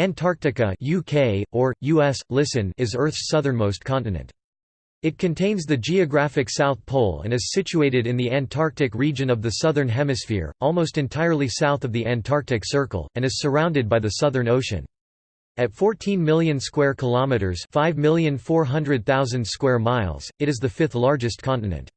Antarctica UK, or, US, listen is Earth's southernmost continent. It contains the geographic South Pole and is situated in the Antarctic region of the Southern Hemisphere, almost entirely south of the Antarctic Circle, and is surrounded by the Southern Ocean. At 14 million square kilometers, 5,400,000 square miles, it is the fifth largest continent.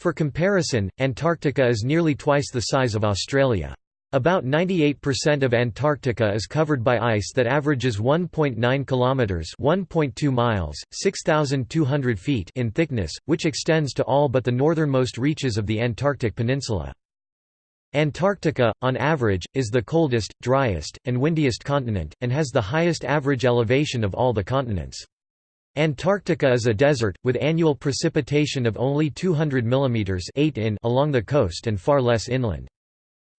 For comparison, Antarctica is nearly twice the size of Australia. About 98% of Antarctica is covered by ice that averages 1.9 kilometers, 1.2 miles, 6200 feet in thickness, which extends to all but the northernmost reaches of the Antarctic peninsula. Antarctica, on average, is the coldest, driest, and windiest continent, and has the highest average elevation of all the continents. Antarctica is a desert, with annual precipitation of only 200 mm 8 in along the coast and far less inland.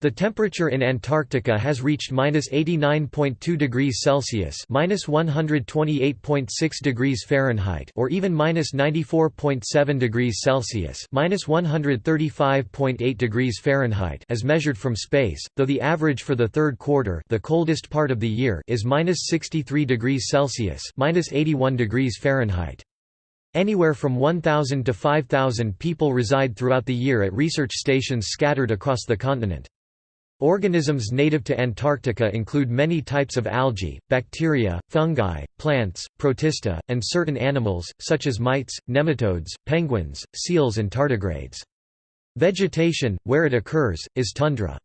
The temperature in Antarctica has reached minus 89.2 degrees Celsius minus 128.6 degrees Fahrenheit or even minus 94.7 degrees Celsius minus 135.8 degrees Fahrenheit as measured from space, though the average for the third quarter the coldest part of the year is minus 63 degrees Celsius minus 81 degrees Fahrenheit. Anywhere from 1,000 to 5,000 people reside throughout the year at research stations scattered across the continent. Organisms native to Antarctica include many types of algae, bacteria, fungi, plants, protista, and certain animals, such as mites, nematodes, penguins, seals and tardigrades. Vegetation, where it occurs, is tundra.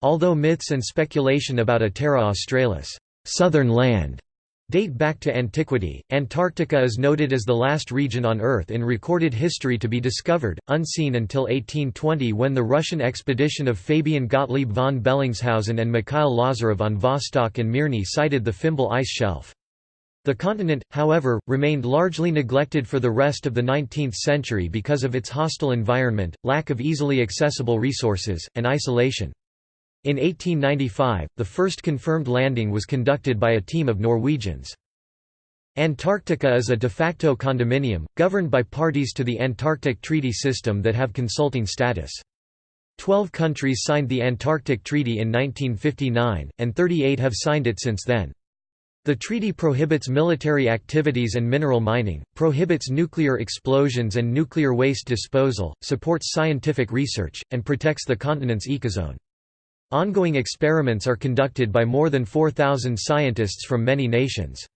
Although myths and speculation about a Terra Australis southern land date back to antiquity. Antarctica is noted as the last region on Earth in recorded history to be discovered, unseen until 1820 when the Russian expedition of Fabian Gottlieb von Bellingshausen and Mikhail Lazarev on Vostok and Mirny sighted the Fimbul ice shelf. The continent, however, remained largely neglected for the rest of the 19th century because of its hostile environment, lack of easily accessible resources, and isolation. In 1895, the first confirmed landing was conducted by a team of Norwegians. Antarctica is a de facto condominium, governed by parties to the Antarctic Treaty System that have consulting status. Twelve countries signed the Antarctic Treaty in 1959, and 38 have signed it since then. The treaty prohibits military activities and mineral mining, prohibits nuclear explosions and nuclear waste disposal, supports scientific research, and protects the continent's ecozone. Ongoing experiments are conducted by more than 4,000 scientists from many nations.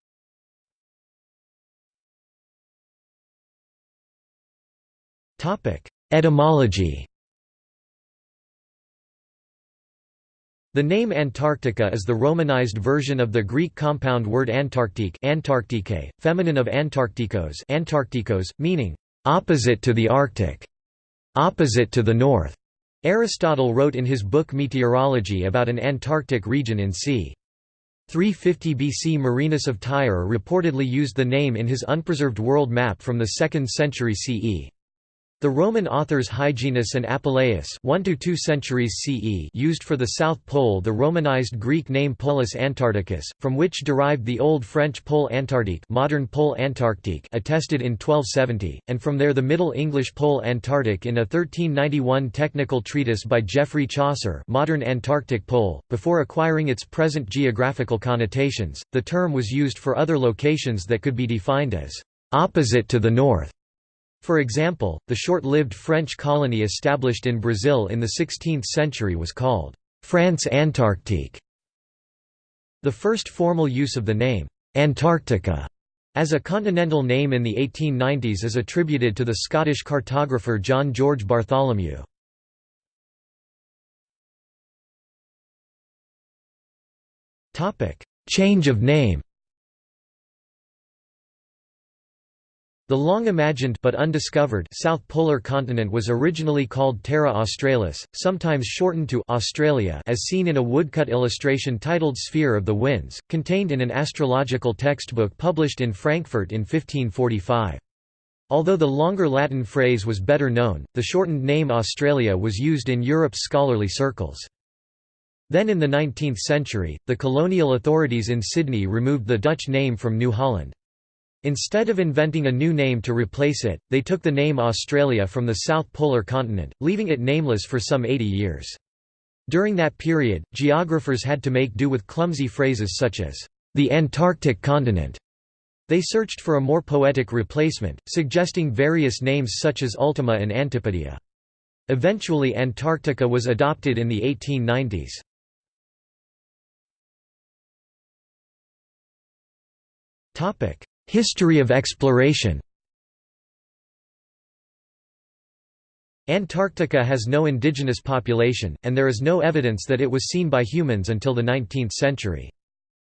Etymology The name Antarctica is the Romanized version of the Greek compound word Antarctique Antarctique, feminine of Antarcticos Antarcticos, meaning, "...opposite to the Arctic", "...opposite to the north". Aristotle wrote in his book Meteorology about an Antarctic region in c. 350 BC Marinus of Tyre reportedly used the name in his unpreserved world map from the 2nd century CE. The Roman authors Hyginus and Apuleius 1 to 2 centuries CE used for the South Pole the Romanized Greek name Polus Antarcticus, from which derived the Old French Pole Antarctique modern Pole Antarctique attested in 1270, and from there the Middle English Pole Antarctic in a 1391 technical treatise by Geoffrey Chaucer modern Antarctic Pole. Before acquiring its present geographical connotations, the term was used for other locations that could be defined as opposite to the north for example, the short-lived French colony established in Brazil in the 16th century was called France Antarctique. The first formal use of the name, Antarctica, as a continental name in the 1890s is attributed to the Scottish cartographer John George Bartholomew. Change of name The long-imagined but undiscovered South Polar Continent was originally called Terra Australis, sometimes shortened to Australia as seen in a woodcut illustration titled Sphere of the Winds, contained in an astrological textbook published in Frankfurt in 1545. Although the longer Latin phrase was better known, the shortened name Australia was used in Europe's scholarly circles. Then in the 19th century, the colonial authorities in Sydney removed the Dutch name from New Holland. Instead of inventing a new name to replace it, they took the name Australia from the South Polar Continent, leaving it nameless for some 80 years. During that period, geographers had to make do with clumsy phrases such as, "...the Antarctic continent." They searched for a more poetic replacement, suggesting various names such as Ultima and Antipodia. Eventually Antarctica was adopted in the 1890s. History of exploration Antarctica has no indigenous population, and there is no evidence that it was seen by humans until the 19th century.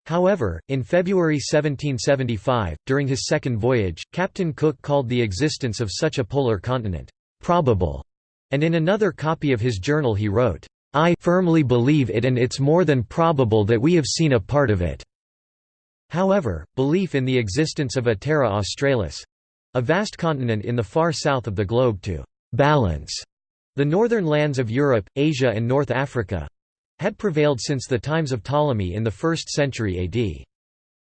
However, in February 1775, during his second voyage, Captain Cook called the existence of such a polar continent, "...probable", and in another copy of his journal he wrote, "...I firmly believe it and it's more than probable that we have seen a part of it." However, belief in the existence of a Terra Australis—a vast continent in the far south of the globe to balance the northern lands of Europe, Asia and North Africa had prevailed since the times of Ptolemy in the 1st century AD.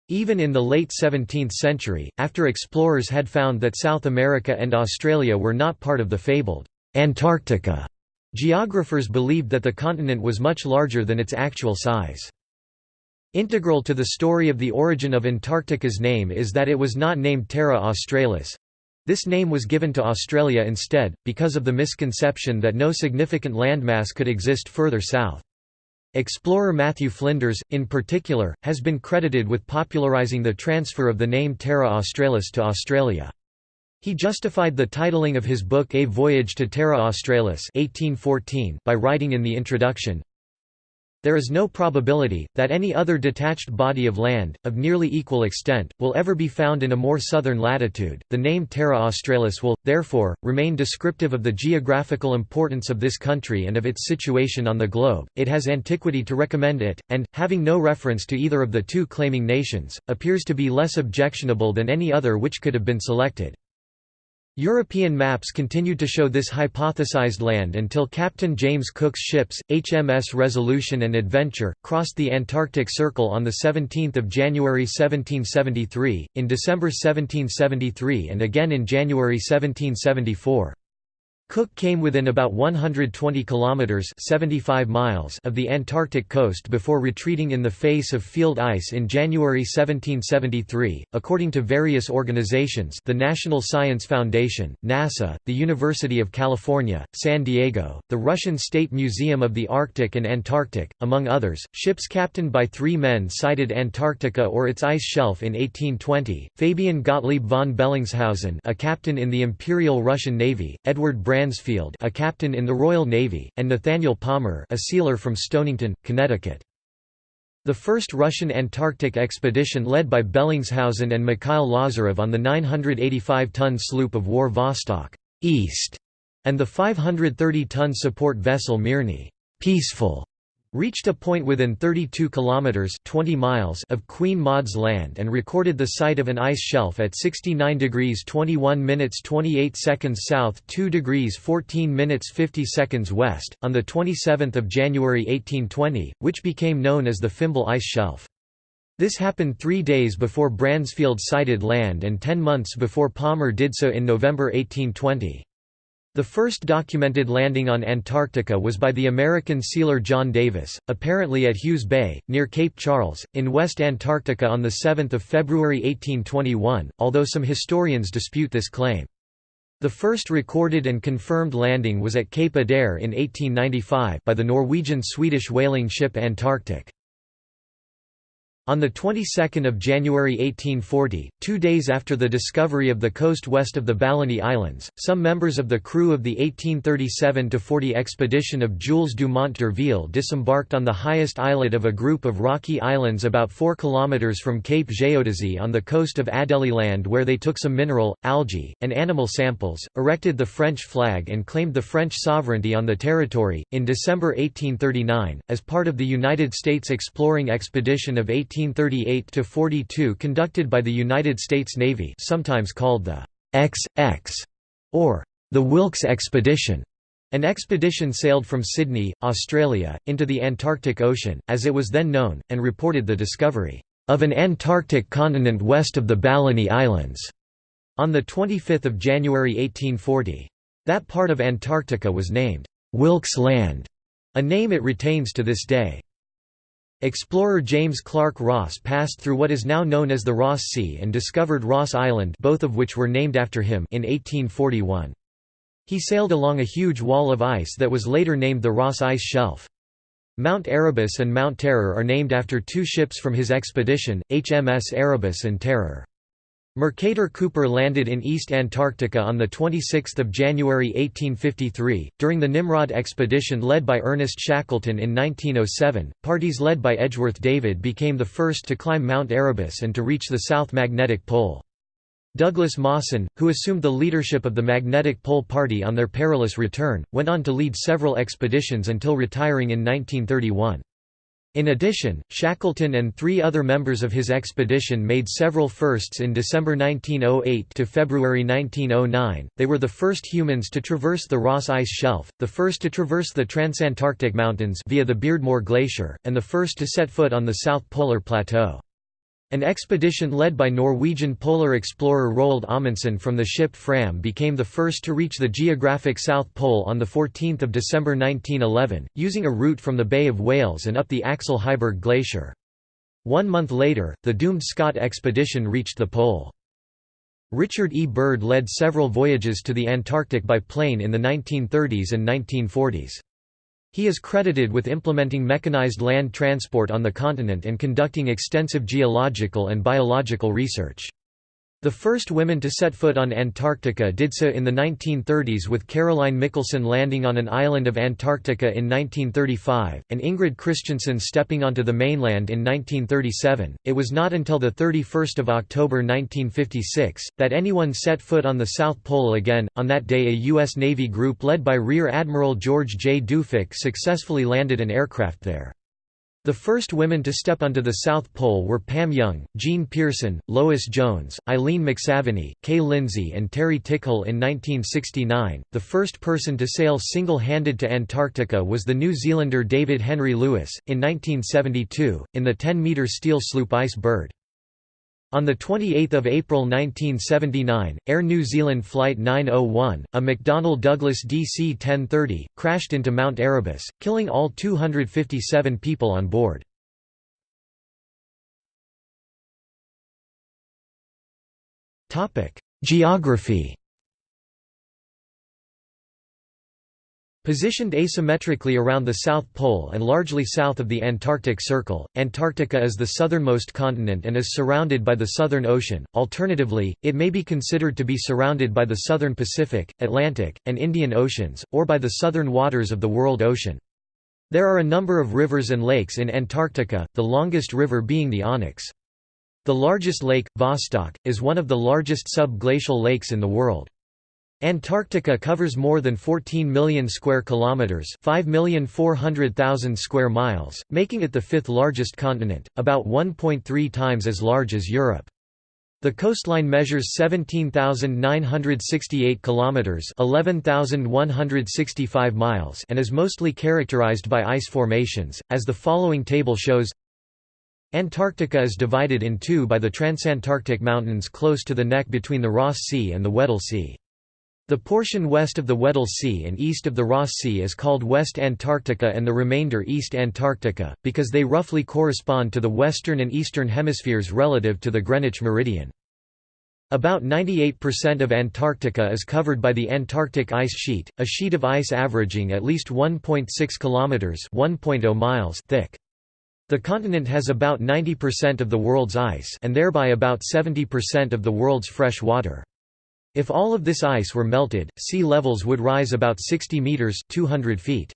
Even in the late 17th century, after explorers had found that South America and Australia were not part of the fabled Antarctica, geographers believed that the continent was much larger than its actual size. Integral to the story of the origin of Antarctica's name is that it was not named Terra Australis, this name was given to Australia instead, because of the misconception that no significant landmass could exist further south. Explorer Matthew Flinders, in particular, has been credited with popularising the transfer of the name Terra Australis to Australia. He justified the titling of his book A Voyage to Terra Australis 1814 by writing in the introduction, there is no probability, that any other detached body of land, of nearly equal extent, will ever be found in a more southern latitude. The name Terra Australis will, therefore, remain descriptive of the geographical importance of this country and of its situation on the globe. It has antiquity to recommend it, and, having no reference to either of the two claiming nations, appears to be less objectionable than any other which could have been selected. European maps continued to show this hypothesized land until Captain James Cook's ships, HMS Resolution and Adventure, crossed the Antarctic Circle on 17 January 1773, in December 1773 and again in January 1774. Cook came within about 120 kilometers (75 miles) of the Antarctic coast before retreating in the face of field ice in January 1773. According to various organizations, the National Science Foundation, NASA, the University of California, San Diego, the Russian State Museum of the Arctic and Antarctic, among others, ships captained by 3 men sighted Antarctica or its ice shelf in 1820. Fabian Gottlieb von Bellingshausen, a captain in the Imperial Russian Navy, Edward Bransfield a captain in the Royal Navy, and Nathaniel Palmer a sealer from Stonington, Connecticut. The first Russian Antarctic expedition led by Bellingshausen and Mikhail Lazarev on the 985-ton sloop of war Vostok East, and the 530-ton support vessel Mirny Peaceful reached a point within 32 kilometers 20 miles of Queen Maud's land and recorded the site of an ice shelf at 69 degrees 21 minutes 28 seconds south 2 degrees 14 minutes 50 seconds west on the 27th of January 1820 which became known as the Fimbul ice shelf. This happened 3 days before Bransfield sighted land and 10 months before Palmer did so in November 1820 the first documented landing on Antarctica was by the American sealer John Davis, apparently at Hughes Bay, near Cape Charles, in West Antarctica on 7 February 1821, although some historians dispute this claim. The first recorded and confirmed landing was at Cape Adare in 1895 by the Norwegian-Swedish whaling ship Antarctic. On the 22nd of January 1840, two days after the discovery of the coast west of the Balleny Islands, some members of the crew of the 1837–40 expedition of Jules Dumont d'Urville disembarked on the highest islet of a group of rocky islands about 4 km from Cape Géodésie on the coast of Adélie where they took some mineral, algae, and animal samples, erected the French flag and claimed the French sovereignty on the territory. In December 1839, as part of the United States exploring expedition of 18 1838–42 conducted by the United States Navy sometimes called the XX or the Wilkes Expedition. An expedition sailed from Sydney, Australia, into the Antarctic Ocean, as it was then known, and reported the discovery of an Antarctic continent west of the Balleny Islands on 25 January 1840. That part of Antarctica was named Wilkes Land a name it retains to this day. Explorer James Clark Ross passed through what is now known as the Ross Sea and discovered Ross Island both of which were named after him in 1841. He sailed along a huge wall of ice that was later named the Ross Ice Shelf. Mount Erebus and Mount Terror are named after two ships from his expedition, HMS Erebus and Terror. Mercator Cooper landed in East Antarctica on 26 January 1853. During the Nimrod expedition led by Ernest Shackleton in 1907, parties led by Edgeworth David became the first to climb Mount Erebus and to reach the South Magnetic Pole. Douglas Mawson, who assumed the leadership of the Magnetic Pole Party on their perilous return, went on to lead several expeditions until retiring in 1931. In addition, Shackleton and three other members of his expedition made several firsts in December 1908 to February 1909. They were the first humans to traverse the Ross Ice Shelf, the first to traverse the Transantarctic Mountains via the Beardmore Glacier, and the first to set foot on the South Polar Plateau. An expedition led by Norwegian polar explorer Roald Amundsen from the ship Fram became the first to reach the geographic South Pole on 14 December 1911, using a route from the Bay of Whales and up the Axel Heiberg Glacier. One month later, the doomed Scott expedition reached the pole. Richard E. Byrd led several voyages to the Antarctic by plane in the 1930s and 1940s. He is credited with implementing mechanized land transport on the continent and conducting extensive geological and biological research. The first women to set foot on Antarctica did so in the 1930s with Caroline Mikkelsen landing on an island of Antarctica in 1935, and Ingrid Christensen stepping onto the mainland in 1937. It was not until 31 October 1956, that anyone set foot on the South Pole again. On that day, a U.S. Navy group led by Rear Admiral George J. Dufek successfully landed an aircraft there. The first women to step onto the South Pole were Pam Young, Jean Pearson, Lois Jones, Eileen McSaveney, Kay Lindsay, and Terry Tickle in 1969. The first person to sail single handed to Antarctica was the New Zealander David Henry Lewis, in 1972, in the 10 metre steel sloop Ice Bird. On 28 April 1979, Air New Zealand Flight 901, a McDonnell Douglas DC-1030, crashed into Mount Erebus, killing all 257 people on board. Geography Positioned asymmetrically around the South Pole and largely south of the Antarctic Circle, Antarctica is the southernmost continent and is surrounded by the Southern Ocean. Alternatively, it may be considered to be surrounded by the Southern Pacific, Atlantic, and Indian Oceans, or by the southern waters of the World Ocean. There are a number of rivers and lakes in Antarctica, the longest river being the Onyx. The largest lake, Vostok, is one of the largest subglacial lakes in the world. Antarctica covers more than 14 million square kilometers, 5,400,000 square miles, making it the fifth largest continent, about 1.3 times as large as Europe. The coastline measures 17,968 kilometers, 11,165 miles, and is mostly characterized by ice formations, as the following table shows. Antarctica is divided in two by the Transantarctic Mountains close to the neck between the Ross Sea and the Weddell Sea. The portion west of the Weddell Sea and east of the Ross Sea is called West Antarctica and the remainder East Antarctica, because they roughly correspond to the western and eastern hemispheres relative to the Greenwich meridian. About 98% of Antarctica is covered by the Antarctic ice sheet, a sheet of ice averaging at least 1.6 kilometers (1.0 miles) thick. The continent has about 90% of the world's ice and thereby about 70% of the world's fresh water. If all of this ice were melted, sea levels would rise about 60 meters 200 feet.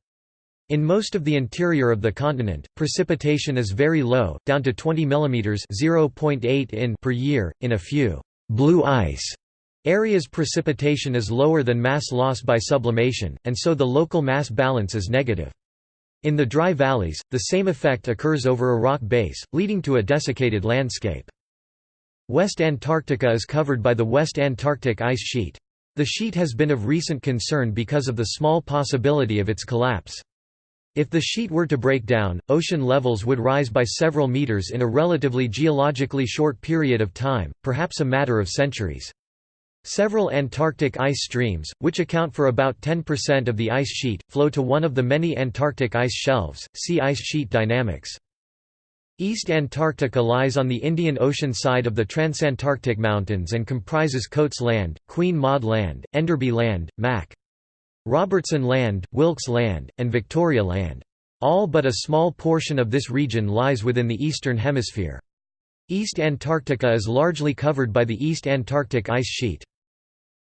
In most of the interior of the continent, precipitation is very low, down to 20 mm (0.8 in) per year. In a few blue ice areas precipitation is lower than mass loss by sublimation, and so the local mass balance is negative. In the dry valleys, the same effect occurs over a rock base, leading to a desiccated landscape. West Antarctica is covered by the West Antarctic ice sheet. The sheet has been of recent concern because of the small possibility of its collapse. If the sheet were to break down, ocean levels would rise by several meters in a relatively geologically short period of time, perhaps a matter of centuries. Several Antarctic ice streams, which account for about 10% of the ice sheet, flow to one of the many Antarctic ice shelves. See ice sheet dynamics. East Antarctica lies on the Indian Ocean side of the Transantarctic Mountains and comprises Coates Land, Queen Maud Land, Enderby Land, Mac. Robertson Land, Wilkes Land, and Victoria Land. All but a small portion of this region lies within the Eastern Hemisphere. East Antarctica is largely covered by the East Antarctic ice sheet.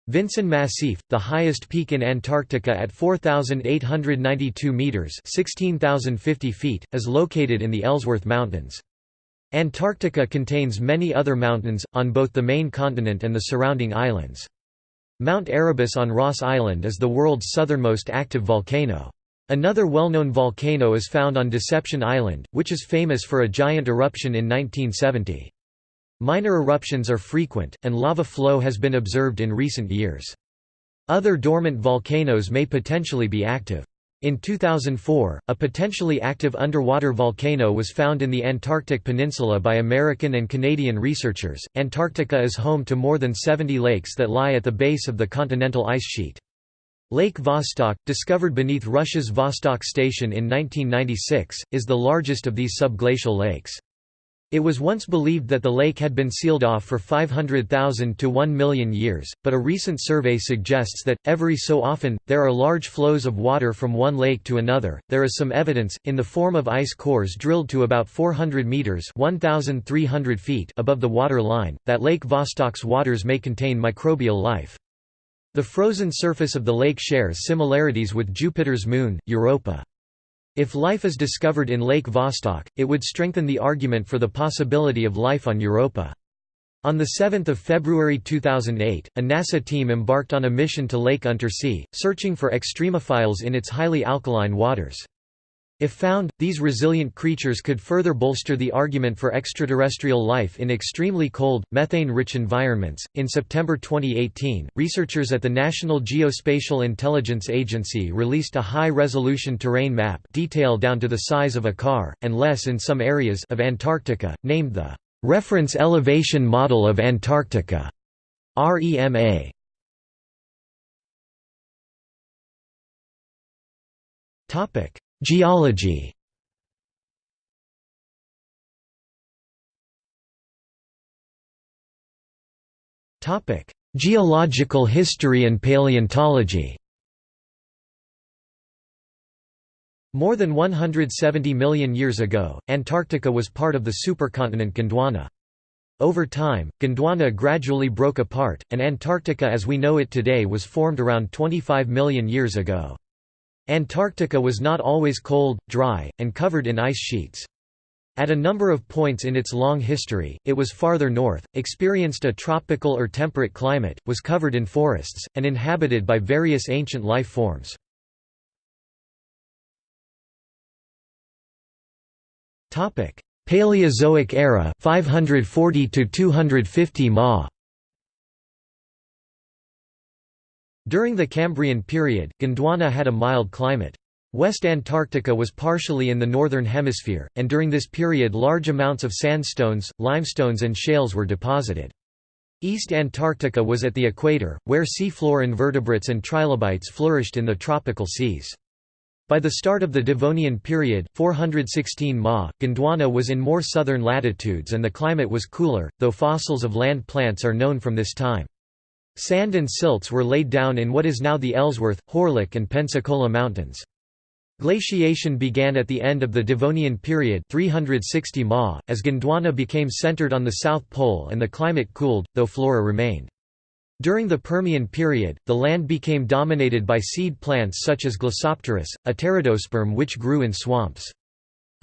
Vinson Massif, the highest peak in Antarctica at 4,892 metres 16,050 feet, is located in the Ellsworth Mountains. Antarctica contains many other mountains, on both the main continent and the surrounding islands. Mount Erebus on Ross Island is the world's southernmost active volcano. Another well-known volcano is found on Deception Island, which is famous for a giant eruption in 1970. Minor eruptions are frequent, and lava flow has been observed in recent years. Other dormant volcanoes may potentially be active. In 2004, a potentially active underwater volcano was found in the Antarctic Peninsula by American and Canadian researchers. Antarctica is home to more than 70 lakes that lie at the base of the continental ice sheet. Lake Vostok, discovered beneath Russia's Vostok Station in 1996, is the largest of these subglacial lakes. It was once believed that the lake had been sealed off for 500,000 to 1 million years, but a recent survey suggests that, every so often, there are large flows of water from one lake to another. There is some evidence, in the form of ice cores drilled to about 400 meters (1,300 feet) above the water line, that Lake Vostok's waters may contain microbial life. The frozen surface of the lake shares similarities with Jupiter's moon, Europa. If life is discovered in Lake Vostok, it would strengthen the argument for the possibility of life on Europa. On 7 February 2008, a NASA team embarked on a mission to Lake Untersee, searching for extremophiles in its highly alkaline waters. If found, these resilient creatures could further bolster the argument for extraterrestrial life in extremely cold, methane rich environments. In September 2018, researchers at the National Geospatial Intelligence Agency released a high resolution terrain map detail down to the size of a car, and less in some areas of Antarctica, named the Reference Elevation Model of Antarctica. REMA. Topic Geology Geological history and paleontology More than 170 million years ago, Antarctica was part of the supercontinent Gondwana. Over time, Gondwana gradually broke apart, and Antarctica as we know it today was formed around 25 million years ago. Antarctica was not always cold, dry, and covered in ice sheets. At a number of points in its long history, it was farther north, experienced a tropical or temperate climate, was covered in forests, and inhabited by various ancient life forms. Paleozoic era 540 to 250 Ma During the Cambrian period, Gondwana had a mild climate. West Antarctica was partially in the northern hemisphere, and during this period large amounts of sandstones, limestones and shales were deposited. East Antarctica was at the equator, where seafloor invertebrates and trilobites flourished in the tropical seas. By the start of the Devonian period 416 Ma, Gondwana was in more southern latitudes and the climate was cooler, though fossils of land plants are known from this time. Sand and silts were laid down in what is now the Ellsworth, Horlick and Pensacola Mountains. Glaciation began at the end of the Devonian period 360 Ma, as Gondwana became centered on the South Pole and the climate cooled, though flora remained. During the Permian period, the land became dominated by seed plants such as Glossopteris, a pteridosperm which grew in swamps.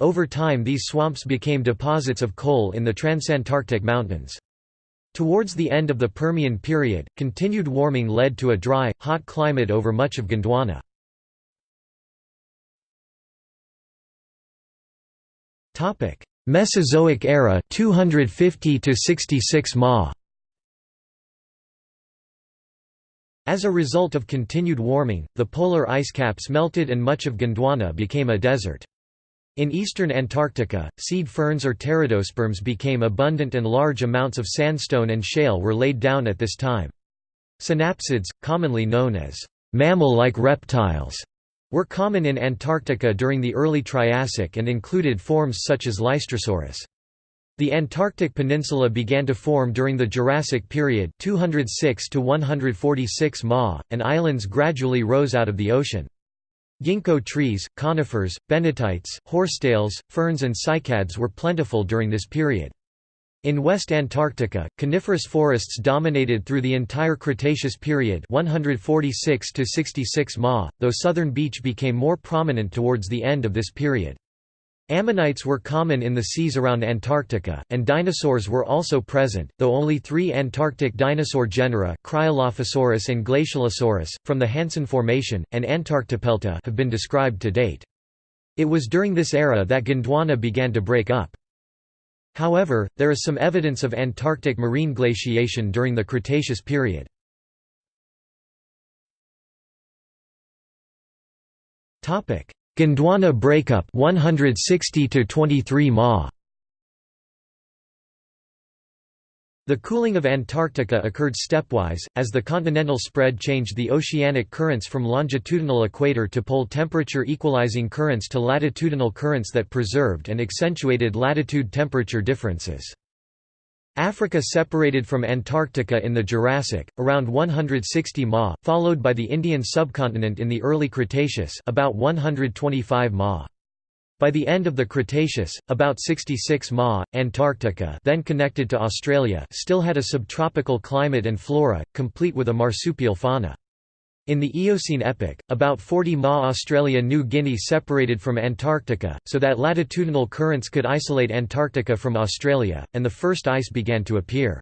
Over time these swamps became deposits of coal in the Transantarctic Mountains. Towards the end of the Permian period, continued warming led to a dry, hot climate over much of Gondwana. Mesozoic era 250 to 66 Ma As a result of continued warming, the polar ice caps melted and much of Gondwana became a desert. In eastern Antarctica, seed ferns or pteridosperms became abundant and large amounts of sandstone and shale were laid down at this time. Synapsids, commonly known as mammal-like reptiles, were common in Antarctica during the early Triassic and included forms such as Lystrosaurus. The Antarctic Peninsula began to form during the Jurassic period 206 to 146 Ma, and islands gradually rose out of the ocean. Ginkgo trees, conifers, Bennettites, horsetails, ferns and cycads were plentiful during this period. In West Antarctica, coniferous forests dominated through the entire Cretaceous period 146 to 66 Ma, though southern beech became more prominent towards the end of this period. Ammonites were common in the seas around Antarctica, and dinosaurs were also present, though only three Antarctic dinosaur genera Cryolophosaurus and Glacialisaurus, from the Hanson Formation, and Antarctopelta have been described to date. It was during this era that Gondwana began to break up. However, there is some evidence of Antarctic marine glaciation during the Cretaceous period. Topic: Gondwana breakup 160 to 23 Ma. The cooling of Antarctica occurred stepwise, as the continental spread changed the oceanic currents from longitudinal equator to pole temperature equalizing currents to latitudinal currents that preserved and accentuated latitude temperature differences. Africa separated from Antarctica in the Jurassic, around 160 ma, followed by the Indian subcontinent in the early Cretaceous about 125 ma. By the end of the Cretaceous, about 66 ma, Antarctica then connected to Australia still had a subtropical climate and flora, complete with a marsupial fauna. In the Eocene epoch, about 40 Ma Australia New Guinea separated from Antarctica, so that latitudinal currents could isolate Antarctica from Australia, and the first ice began to appear.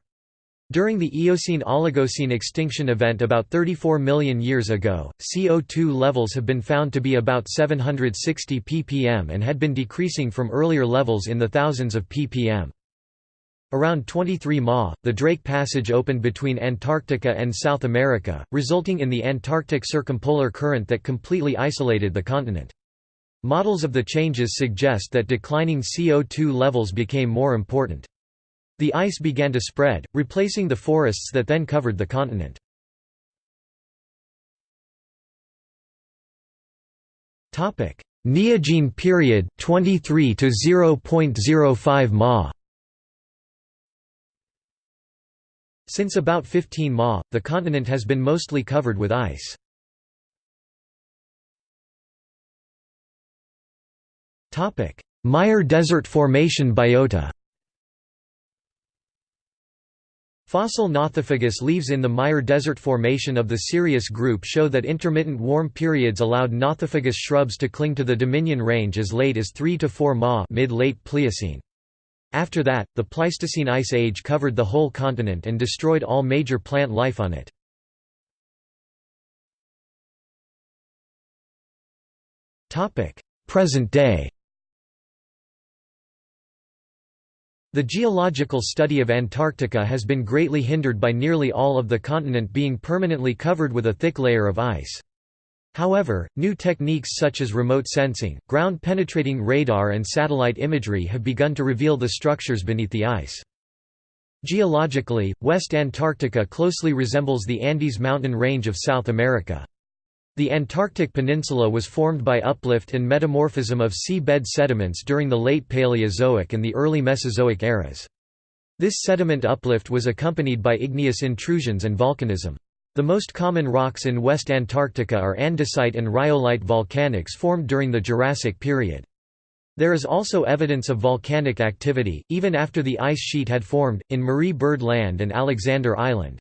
During the Eocene–Oligocene extinction event about 34 million years ago, CO2 levels have been found to be about 760 ppm and had been decreasing from earlier levels in the thousands of ppm. Around 23 Ma, the Drake Passage opened between Antarctica and South America, resulting in the Antarctic circumpolar current that completely isolated the continent. Models of the changes suggest that declining CO2 levels became more important. The ice began to spread, replacing the forests that then covered the continent. Neogene period 23 to 0.05 Ma Since about 15 Ma, the continent has been mostly covered with ice. Meyer Desert Formation biota Fossil Nothofagus leaves in the Meyer Desert Formation of the Sirius group show that intermittent warm periods allowed Nothofagus shrubs to cling to the Dominion Range as late as 3 to 4 Ma mid-late Pliocene. After that, the Pleistocene Ice Age covered the whole continent and destroyed all major plant life on it. Present day The geological study of Antarctica has been greatly hindered by nearly all of the continent being permanently covered with a thick layer of ice. However, new techniques such as remote sensing, ground-penetrating radar and satellite imagery have begun to reveal the structures beneath the ice. Geologically, West Antarctica closely resembles the Andes mountain range of South America. The Antarctic Peninsula was formed by uplift and metamorphism of seabed sediments during the late Paleozoic and the early Mesozoic eras. This sediment uplift was accompanied by igneous intrusions and volcanism. The most common rocks in West Antarctica are andesite and rhyolite volcanics formed during the Jurassic period. There is also evidence of volcanic activity, even after the ice sheet had formed, in Marie Byrd Land and Alexander Island.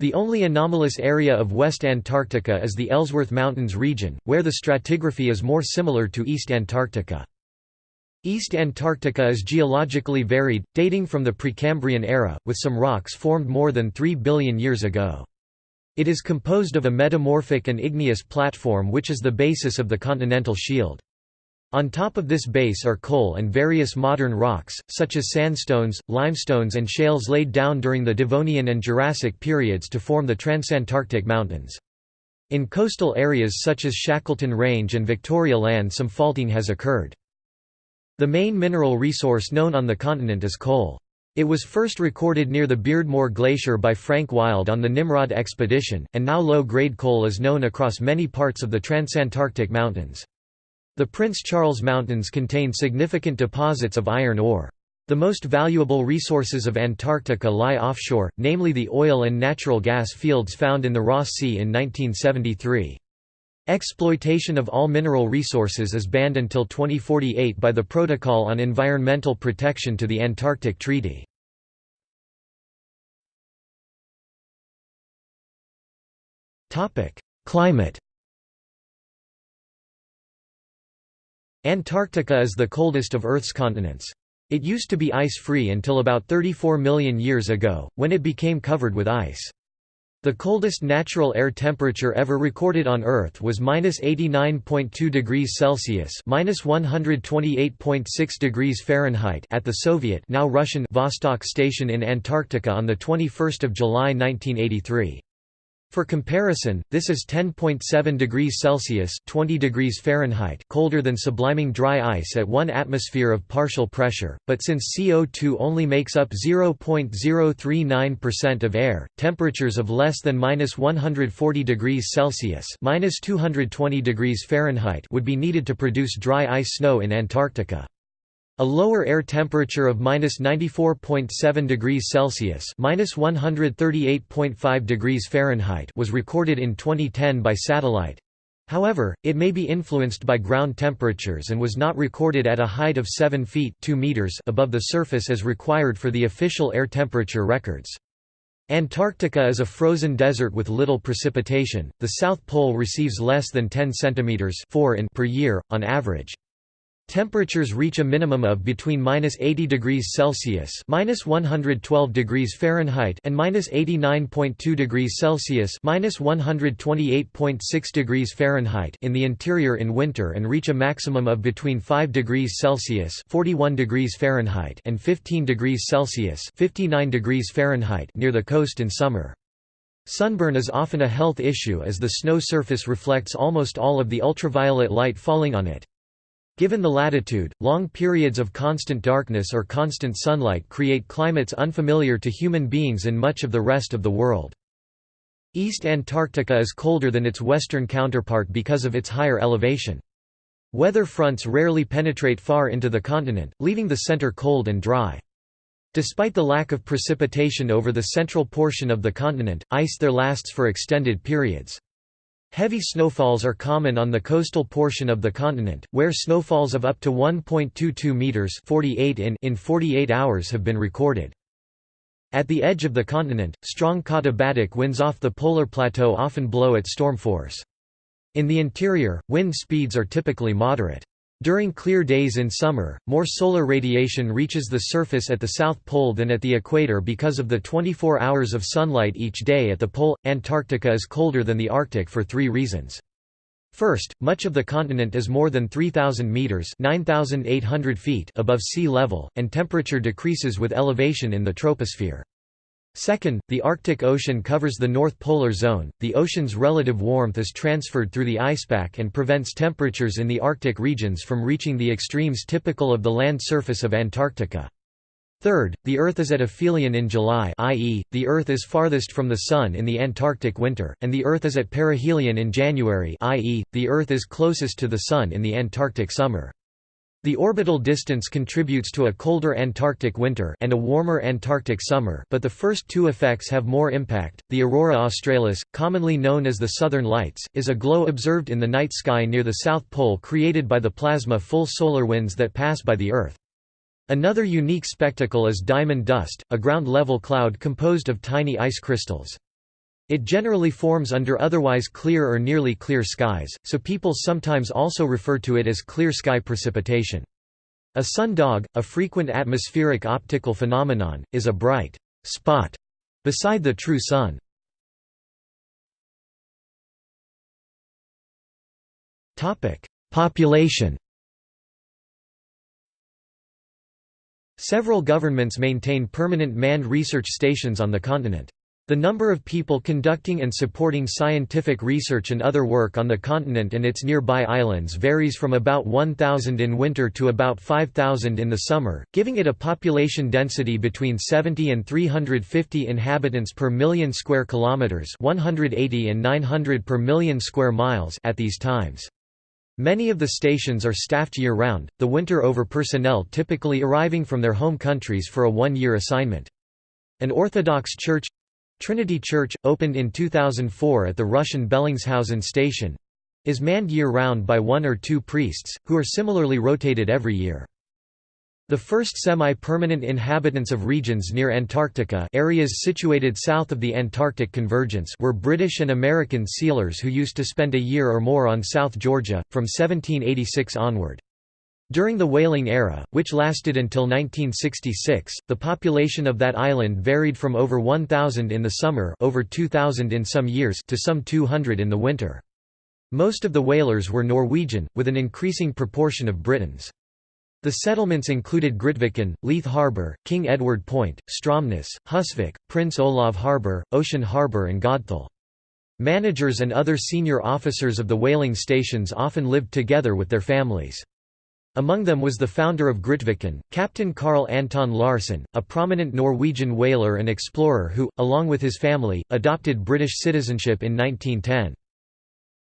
The only anomalous area of West Antarctica is the Ellsworth Mountains region, where the stratigraphy is more similar to East Antarctica. East Antarctica is geologically varied, dating from the Precambrian era, with some rocks formed more than 3 billion years ago. It is composed of a metamorphic and igneous platform which is the basis of the continental shield. On top of this base are coal and various modern rocks, such as sandstones, limestones and shales laid down during the Devonian and Jurassic periods to form the Transantarctic Mountains. In coastal areas such as Shackleton Range and Victoria Land some faulting has occurred. The main mineral resource known on the continent is coal. It was first recorded near the Beardmore Glacier by Frank Wild on the Nimrod expedition, and now low-grade coal is known across many parts of the Transantarctic Mountains. The Prince Charles Mountains contain significant deposits of iron ore. The most valuable resources of Antarctica lie offshore, namely the oil and natural gas fields found in the Ross Sea in 1973. Exploitation of all mineral resources is banned until 2048 by the Protocol on Environmental Protection to the Antarctic Treaty. Climate Antarctica is the coldest of Earth's continents. It used to be ice-free until about 34 million years ago, when it became covered with ice. The coldest natural air temperature ever recorded on Earth was -89.2 degrees Celsius (-128.6 degrees Fahrenheit) at the Soviet now Russian Vostok station in Antarctica on the 21st of July 1983. For comparison, this is 10.7 degrees Celsius (20 degrees Fahrenheit) colder than subliming dry ice at 1 atmosphere of partial pressure, but since CO2 only makes up 0.039% of air, temperatures of less than -140 degrees Celsius (-220 degrees Fahrenheit) would be needed to produce dry ice snow in Antarctica. A lower air temperature of -94.7 degrees Celsius (-138.5 degrees Fahrenheit) was recorded in 2010 by satellite. However, it may be influenced by ground temperatures and was not recorded at a height of 7 feet 2 meters above the surface as required for the official air temperature records. Antarctica is a frozen desert with little precipitation. The South Pole receives less than 10 centimeters 4 in per year on average. Temperatures reach a minimum of between minus 80 degrees Celsius minus 112 degrees Fahrenheit and minus 89.2 degrees Celsius minus 128.6 degrees Fahrenheit in the interior in winter and reach a maximum of between 5 degrees Celsius 41 degrees Fahrenheit and 15 degrees Celsius 59 degrees Fahrenheit near the coast in summer. Sunburn is often a health issue as the snow surface reflects almost all of the ultraviolet light falling on it. Given the latitude, long periods of constant darkness or constant sunlight create climates unfamiliar to human beings in much of the rest of the world. East Antarctica is colder than its western counterpart because of its higher elevation. Weather fronts rarely penetrate far into the continent, leaving the center cold and dry. Despite the lack of precipitation over the central portion of the continent, ice there lasts for extended periods. Heavy snowfalls are common on the coastal portion of the continent, where snowfalls of up to 1.22 meters (48 in) in 48 hours have been recorded. At the edge of the continent, strong katabatic winds off the polar plateau often blow at storm force. In the interior, wind speeds are typically moderate. During clear days in summer, more solar radiation reaches the surface at the South Pole than at the equator because of the 24 hours of sunlight each day at the pole. Antarctica is colder than the Arctic for three reasons. First, much of the continent is more than 3,000 meters (9,800 feet) above sea level, and temperature decreases with elevation in the troposphere. Second, the Arctic Ocean covers the North Polar Zone, the ocean's relative warmth is transferred through the icepack and prevents temperatures in the Arctic regions from reaching the extremes typical of the land surface of Antarctica. Third, the Earth is at aphelion in July i.e., the Earth is farthest from the Sun in the Antarctic winter, and the Earth is at perihelion in January i.e., the Earth is closest to the Sun in the Antarctic summer. The orbital distance contributes to a colder Antarctic winter and a warmer Antarctic summer but the first two effects have more impact. The aurora australis, commonly known as the southern lights, is a glow observed in the night sky near the South Pole created by the plasma full solar winds that pass by the Earth. Another unique spectacle is diamond dust, a ground-level cloud composed of tiny ice crystals. It generally forms under otherwise clear or nearly clear skies, so people sometimes also refer to it as clear sky precipitation. A sundog, a frequent atmospheric optical phenomenon, is a bright spot beside the true sun. Population Several governments maintain permanent manned research stations on the continent. The number of people conducting and supporting scientific research and other work on the continent and its nearby islands varies from about 1,000 in winter to about 5,000 in the summer, giving it a population density between 70 and 350 inhabitants per million square kilometers, 180 and 900 per million square miles at these times. Many of the stations are staffed year-round, the winter over personnel typically arriving from their home countries for a one-year assignment. An Orthodox church Trinity Church, opened in 2004 at the Russian Bellingshausen station is manned year-round by one or two priests, who are similarly rotated every year. The first semi-permanent inhabitants of regions near Antarctica areas situated south of the Antarctic convergence were British and American sealers who used to spend a year or more on South Georgia, from 1786 onward. During the whaling era, which lasted until 1966, the population of that island varied from over 1,000 in the summer over 2,000 in some years to some 200 in the winter. Most of the whalers were Norwegian, with an increasing proportion of Britons. The settlements included Grytviken, Leith Harbour, King Edward Point, Stromness, Husvik, Prince Olav Harbour, Ocean Harbour and Godthul. Managers and other senior officers of the whaling stations often lived together with their families. Among them was the founder of Grytviken, Captain Carl Anton Larsen, a prominent Norwegian whaler and explorer who, along with his family, adopted British citizenship in 1910.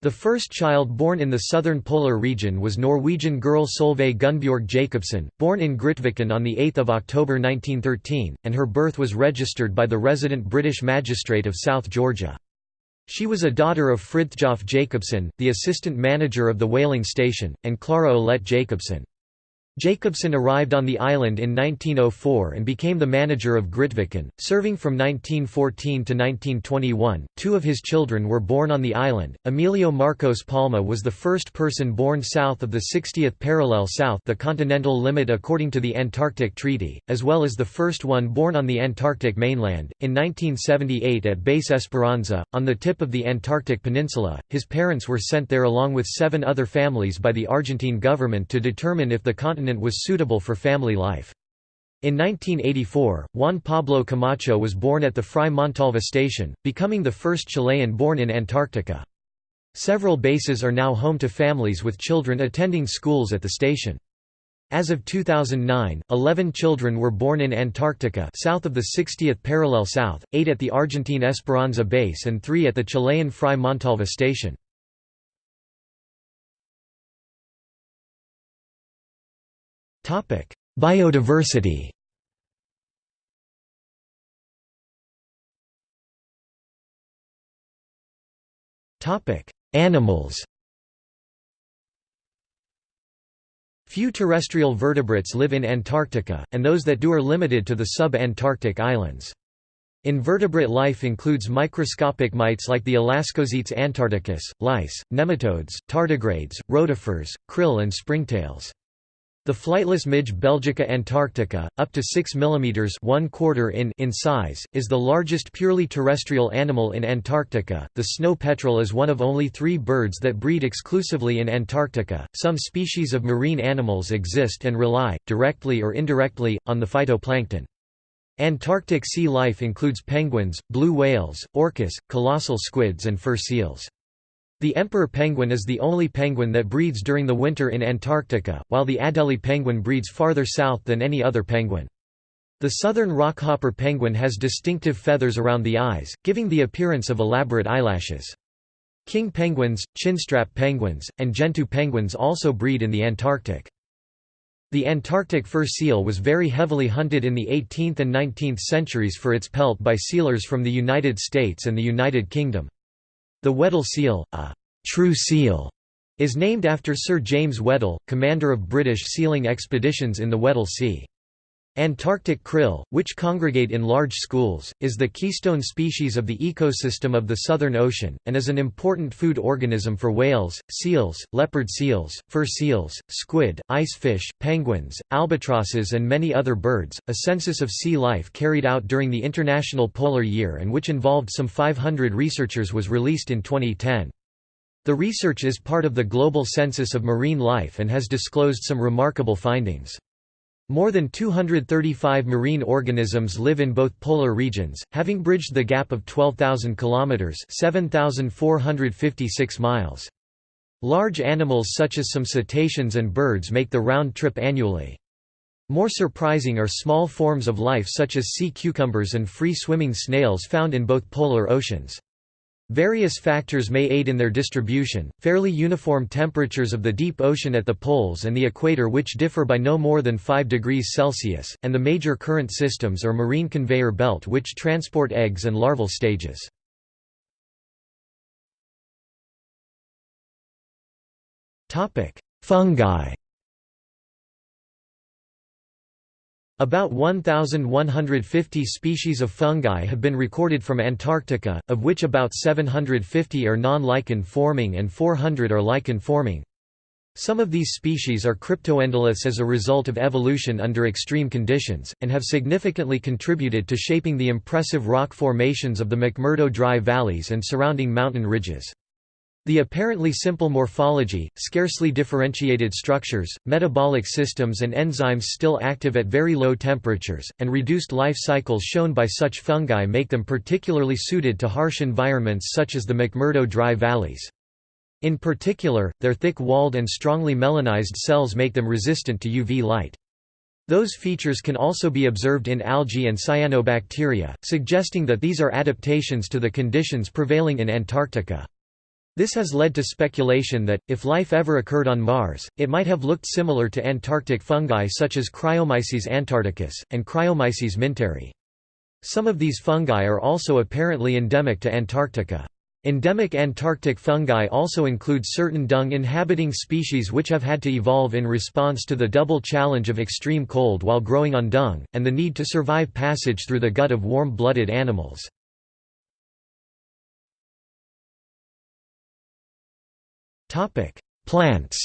The first child born in the southern polar region was Norwegian girl Solveig Gunnbjorg Jacobsen, born in Grytviken on 8 October 1913, and her birth was registered by the resident British magistrate of South Georgia. She was a daughter of Fridtjof Jacobsen, the assistant manager of the whaling station, and Clara Olette Jacobsen. Jacobsen arrived on the island in 1904 and became the manager of Grytviken, serving from 1914 to 1921. Two of his children were born on the island. Emilio Marcos Palma was the first person born south of the 60th parallel south, the continental limit according to the Antarctic Treaty, as well as the first one born on the Antarctic mainland. In 1978 at Base Esperanza, on the tip of the Antarctic peninsula, his parents were sent there along with seven other families by the Argentine government to determine if the continent continent was suitable for family life. In 1984, Juan Pablo Camacho was born at the Frei Montalva station, becoming the first Chilean born in Antarctica. Several bases are now home to families with children attending schools at the station. As of 2009, 11 children were born in Antarctica south of the 60th parallel south, 8 at the Argentine Esperanza base and 3 at the Chilean Frei Montalva station. Biodiversity Animals Few terrestrial vertebrates live in Antarctica, and those that do are limited to the sub-Antarctic islands. Invertebrate life includes microscopic mites like the Alaskozetes antarcticus, lice, nematodes, tardigrades, rotifers, krill and springtails. The flightless midge Belgica antarctica, up to 6 mm 1 quarter in, in size, is the largest purely terrestrial animal in Antarctica. The snow petrel is one of only three birds that breed exclusively in Antarctica. Some species of marine animals exist and rely, directly or indirectly, on the phytoplankton. Antarctic sea life includes penguins, blue whales, orcas, colossal squids and fur seals. The emperor penguin is the only penguin that breeds during the winter in Antarctica, while the Adelie penguin breeds farther south than any other penguin. The southern rockhopper penguin has distinctive feathers around the eyes, giving the appearance of elaborate eyelashes. King penguins, chinstrap penguins, and gentoo penguins also breed in the Antarctic. The Antarctic fur seal was very heavily hunted in the 18th and 19th centuries for its pelt by sealers from the United States and the United Kingdom. The Weddell seal, a true seal, is named after Sir James Weddell, commander of British sealing expeditions in the Weddell Sea. Antarctic krill, which congregate in large schools, is the keystone species of the ecosystem of the Southern Ocean, and is an important food organism for whales, seals, leopard seals, fur seals, squid, ice fish, penguins, albatrosses, and many other birds. A census of sea life carried out during the International Polar Year and which involved some 500 researchers was released in 2010. The research is part of the Global Census of Marine Life and has disclosed some remarkable findings. More than 235 marine organisms live in both polar regions, having bridged the gap of 12,000 kilometers (7,456 miles). Large animals such as some cetaceans and birds make the round trip annually. More surprising are small forms of life such as sea cucumbers and free-swimming snails found in both polar oceans. Various factors may aid in their distribution, fairly uniform temperatures of the deep ocean at the poles and the equator which differ by no more than 5 degrees Celsius, and the major current systems or marine conveyor belt which transport eggs and larval stages. Fungi About 1,150 species of fungi have been recorded from Antarctica, of which about 750 are non-lichen forming and 400 are lichen forming. Some of these species are cryptoendoliths as a result of evolution under extreme conditions, and have significantly contributed to shaping the impressive rock formations of the McMurdo Dry valleys and surrounding mountain ridges. The apparently simple morphology, scarcely differentiated structures, metabolic systems and enzymes still active at very low temperatures, and reduced life cycles shown by such fungi make them particularly suited to harsh environments such as the McMurdo Dry valleys. In particular, their thick-walled and strongly melanized cells make them resistant to UV light. Those features can also be observed in algae and cyanobacteria, suggesting that these are adaptations to the conditions prevailing in Antarctica. This has led to speculation that, if life ever occurred on Mars, it might have looked similar to Antarctic fungi such as Cryomyces antarcticus, and Cryomyces minteri. Some of these fungi are also apparently endemic to Antarctica. Endemic Antarctic fungi also include certain dung-inhabiting species which have had to evolve in response to the double challenge of extreme cold while growing on dung, and the need to survive passage through the gut of warm-blooded animals. Topic: Plants.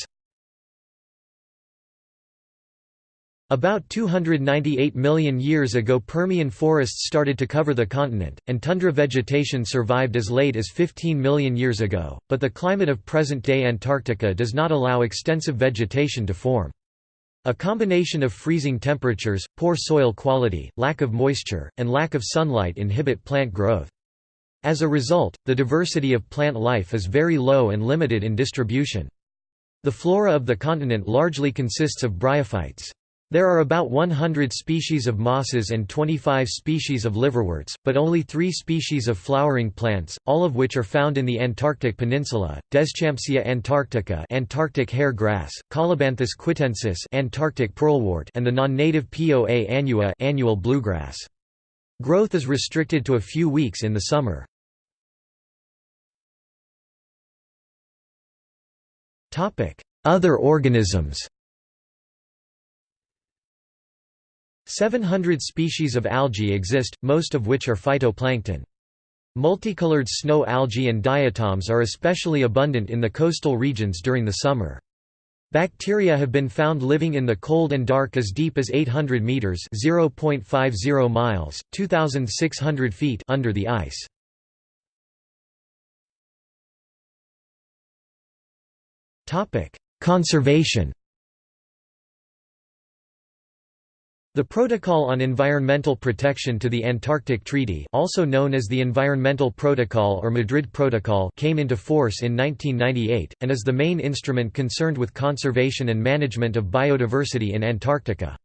About 298 million years ago Permian forests started to cover the continent, and tundra vegetation survived as late as 15 million years ago, but the climate of present-day Antarctica does not allow extensive vegetation to form. A combination of freezing temperatures, poor soil quality, lack of moisture, and lack of sunlight inhibit plant growth. As a result, the diversity of plant life is very low and limited in distribution. The flora of the continent largely consists of bryophytes. There are about 100 species of mosses and 25 species of liverworts, but only three species of flowering plants, all of which are found in the Antarctic Peninsula: Deschampsia antarctica, Antarctic hair grass, Colobanthus quitensis, Antarctic pearlwort, and the non-native Poa annua, annual bluegrass. Growth is restricted to a few weeks in the summer. Other organisms 700 species of algae exist, most of which are phytoplankton. Multicolored snow algae and diatoms are especially abundant in the coastal regions during the summer. Bacteria have been found living in the cold and dark as deep as 800 meters (0.50 miles, 2600 feet) under the ice. Topic: Conservation. The Protocol on Environmental Protection to the Antarctic Treaty also known as the Environmental Protocol or Madrid Protocol came into force in 1998, and is the main instrument concerned with conservation and management of biodiversity in Antarctica.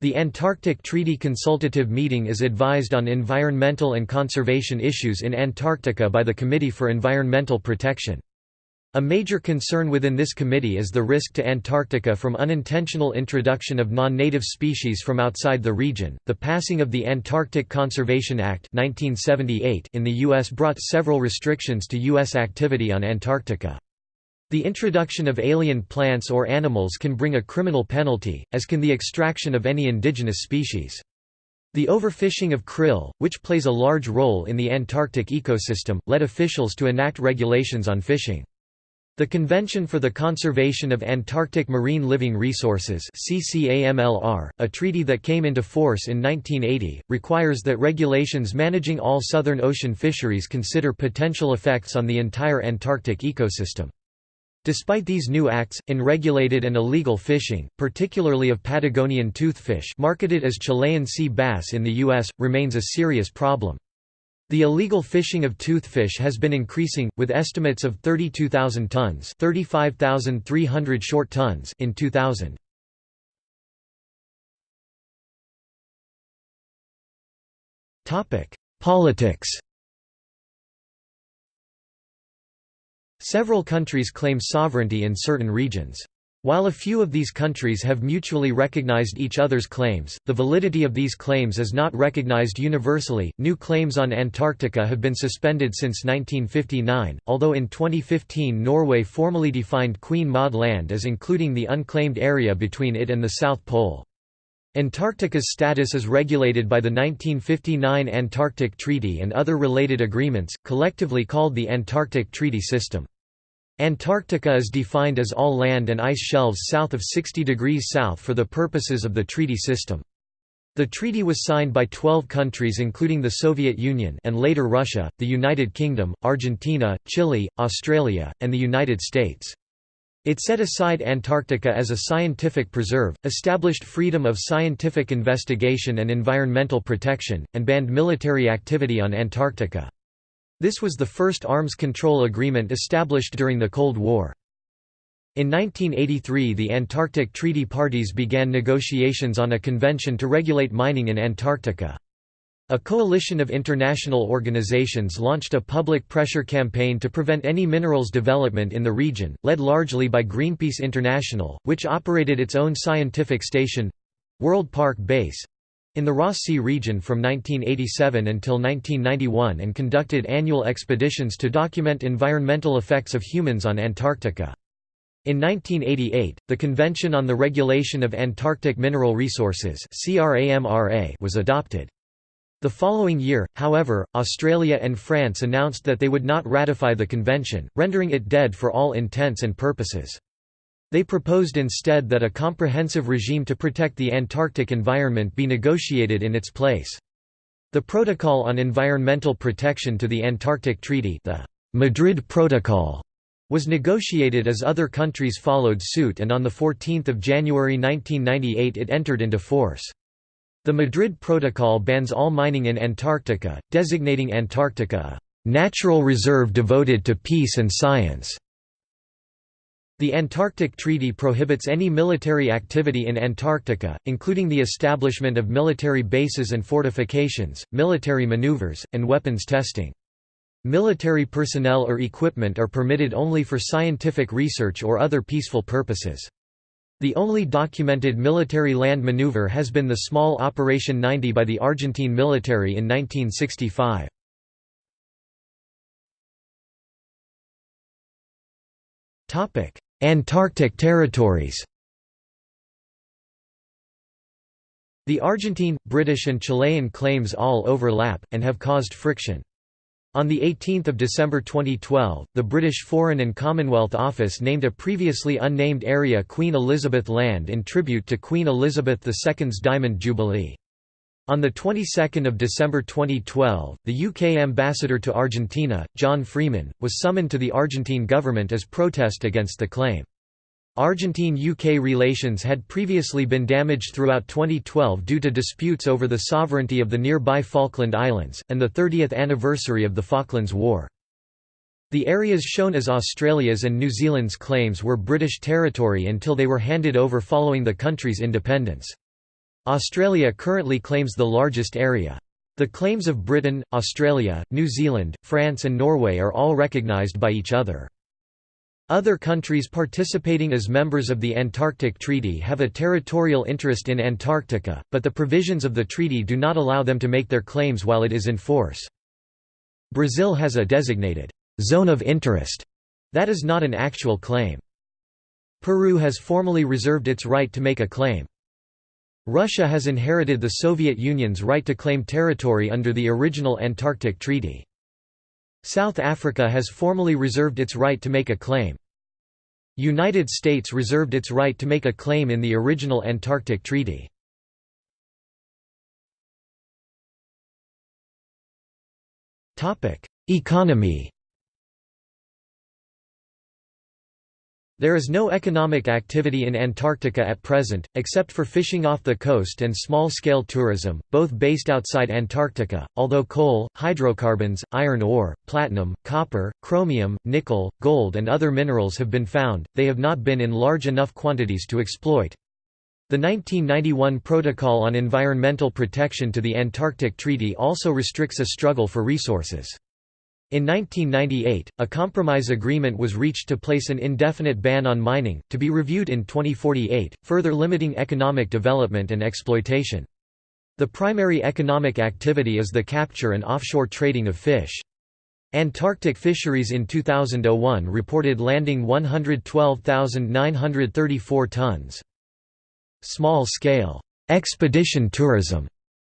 The Antarctic Treaty Consultative Meeting is advised on environmental and conservation issues in Antarctica by the Committee for Environmental Protection. A major concern within this committee is the risk to Antarctica from unintentional introduction of non-native species from outside the region. The passing of the Antarctic Conservation Act 1978 in the US brought several restrictions to US activity on Antarctica. The introduction of alien plants or animals can bring a criminal penalty, as can the extraction of any indigenous species. The overfishing of krill, which plays a large role in the Antarctic ecosystem, led officials to enact regulations on fishing. The Convention for the Conservation of Antarctic Marine Living Resources CCAMLR, a treaty that came into force in 1980, requires that regulations managing all Southern Ocean fisheries consider potential effects on the entire Antarctic ecosystem. Despite these new acts, unregulated and illegal fishing, particularly of Patagonian toothfish marketed as Chilean sea bass in the U.S., remains a serious problem. The illegal fishing of toothfish has been increasing, with estimates of 32,000 tons 35,300 short tons in 2000. Politics Several countries claim sovereignty in certain regions. While a few of these countries have mutually recognized each other's claims, the validity of these claims is not recognized universally. New claims on Antarctica have been suspended since 1959, although in 2015 Norway formally defined Queen Maud Land as including the unclaimed area between it and the South Pole. Antarctica's status is regulated by the 1959 Antarctic Treaty and other related agreements, collectively called the Antarctic Treaty System. Antarctica is defined as all land and ice shelves south of 60 degrees south for the purposes of the treaty system. The treaty was signed by 12 countries including the Soviet Union and later Russia, the United Kingdom, Argentina, Chile, Australia, and the United States. It set aside Antarctica as a scientific preserve, established freedom of scientific investigation and environmental protection, and banned military activity on Antarctica. This was the first arms control agreement established during the Cold War. In 1983 the Antarctic Treaty Parties began negotiations on a convention to regulate mining in Antarctica. A coalition of international organizations launched a public pressure campaign to prevent any minerals development in the region, led largely by Greenpeace International, which operated its own scientific station—World Park Base—in the Ross Sea region from 1987 until 1991 and conducted annual expeditions to document environmental effects of humans on Antarctica. In 1988, the Convention on the Regulation of Antarctic Mineral Resources was adopted. The following year, however, Australia and France announced that they would not ratify the convention, rendering it dead for all intents and purposes. They proposed instead that a comprehensive regime to protect the Antarctic environment be negotiated in its place. The Protocol on Environmental Protection to the Antarctic Treaty the Madrid Protocol was negotiated as other countries followed suit and on 14 January 1998 it entered into force. The Madrid Protocol bans all mining in Antarctica, designating Antarctica a natural reserve devoted to peace and science. The Antarctic Treaty prohibits any military activity in Antarctica, including the establishment of military bases and fortifications, military maneuvers, and weapons testing. Military personnel or equipment are permitted only for scientific research or other peaceful purposes. The only documented military land maneuver has been the small Operation 90 by the Argentine military in 1965. Antarctic territories The Argentine, British and Chilean claims all overlap, and have caused friction. On 18 December 2012, the British Foreign and Commonwealth Office named a previously unnamed area Queen Elizabeth Land in tribute to Queen Elizabeth II's Diamond Jubilee. On the 22nd of December 2012, the UK ambassador to Argentina, John Freeman, was summoned to the Argentine government as protest against the claim. Argentine-UK relations had previously been damaged throughout 2012 due to disputes over the sovereignty of the nearby Falkland Islands, and the 30th anniversary of the Falklands War. The areas shown as Australia's and New Zealand's claims were British territory until they were handed over following the country's independence. Australia currently claims the largest area. The claims of Britain, Australia, New Zealand, France and Norway are all recognised by each other. Other countries participating as members of the Antarctic Treaty have a territorial interest in Antarctica, but the provisions of the treaty do not allow them to make their claims while it is in force. Brazil has a designated «zone of interest» that is not an actual claim. Peru has formally reserved its right to make a claim. Russia has inherited the Soviet Union's right to claim territory under the original Antarctic Treaty. South Africa has formally reserved its right to make a claim. United States reserved its right to make a claim in the original Antarctic Treaty. Economy There is no economic activity in Antarctica at present, except for fishing off the coast and small-scale tourism, both based outside Antarctica, although coal, hydrocarbons, iron ore, platinum, copper, chromium, nickel, gold and other minerals have been found, they have not been in large enough quantities to exploit. The 1991 Protocol on Environmental Protection to the Antarctic Treaty also restricts a struggle for resources. In 1998, a compromise agreement was reached to place an indefinite ban on mining, to be reviewed in 2048, further limiting economic development and exploitation. The primary economic activity is the capture and offshore trading of fish. Antarctic Fisheries in 2001 reported landing 112,934 tons. Small-scale expedition tourism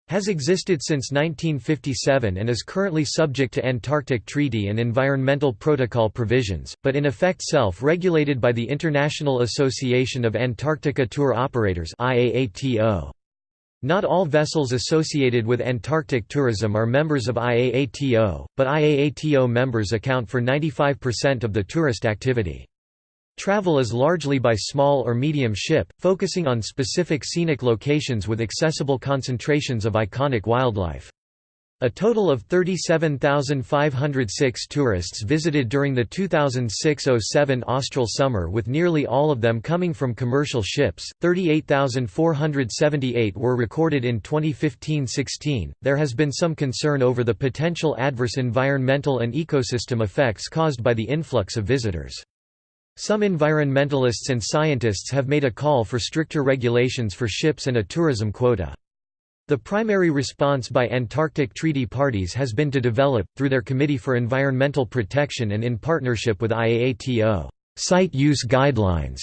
has existed since 1957 and is currently subject to Antarctic Treaty and Environmental Protocol provisions, but in effect self-regulated by the International Association of Antarctica Tour Operators Not all vessels associated with Antarctic tourism are members of IAATO, but IAATO members account for 95% of the tourist activity. Travel is largely by small or medium ship, focusing on specific scenic locations with accessible concentrations of iconic wildlife. A total of 37,506 tourists visited during the 2006–07 austral summer with nearly all of them coming from commercial ships, 38,478 were recorded in 2015–16. There has been some concern over the potential adverse environmental and ecosystem effects caused by the influx of visitors. Some environmentalists and scientists have made a call for stricter regulations for ships and a tourism quota. The primary response by Antarctic Treaty parties has been to develop, through their Committee for Environmental Protection and in partnership with IAATO, site use guidelines,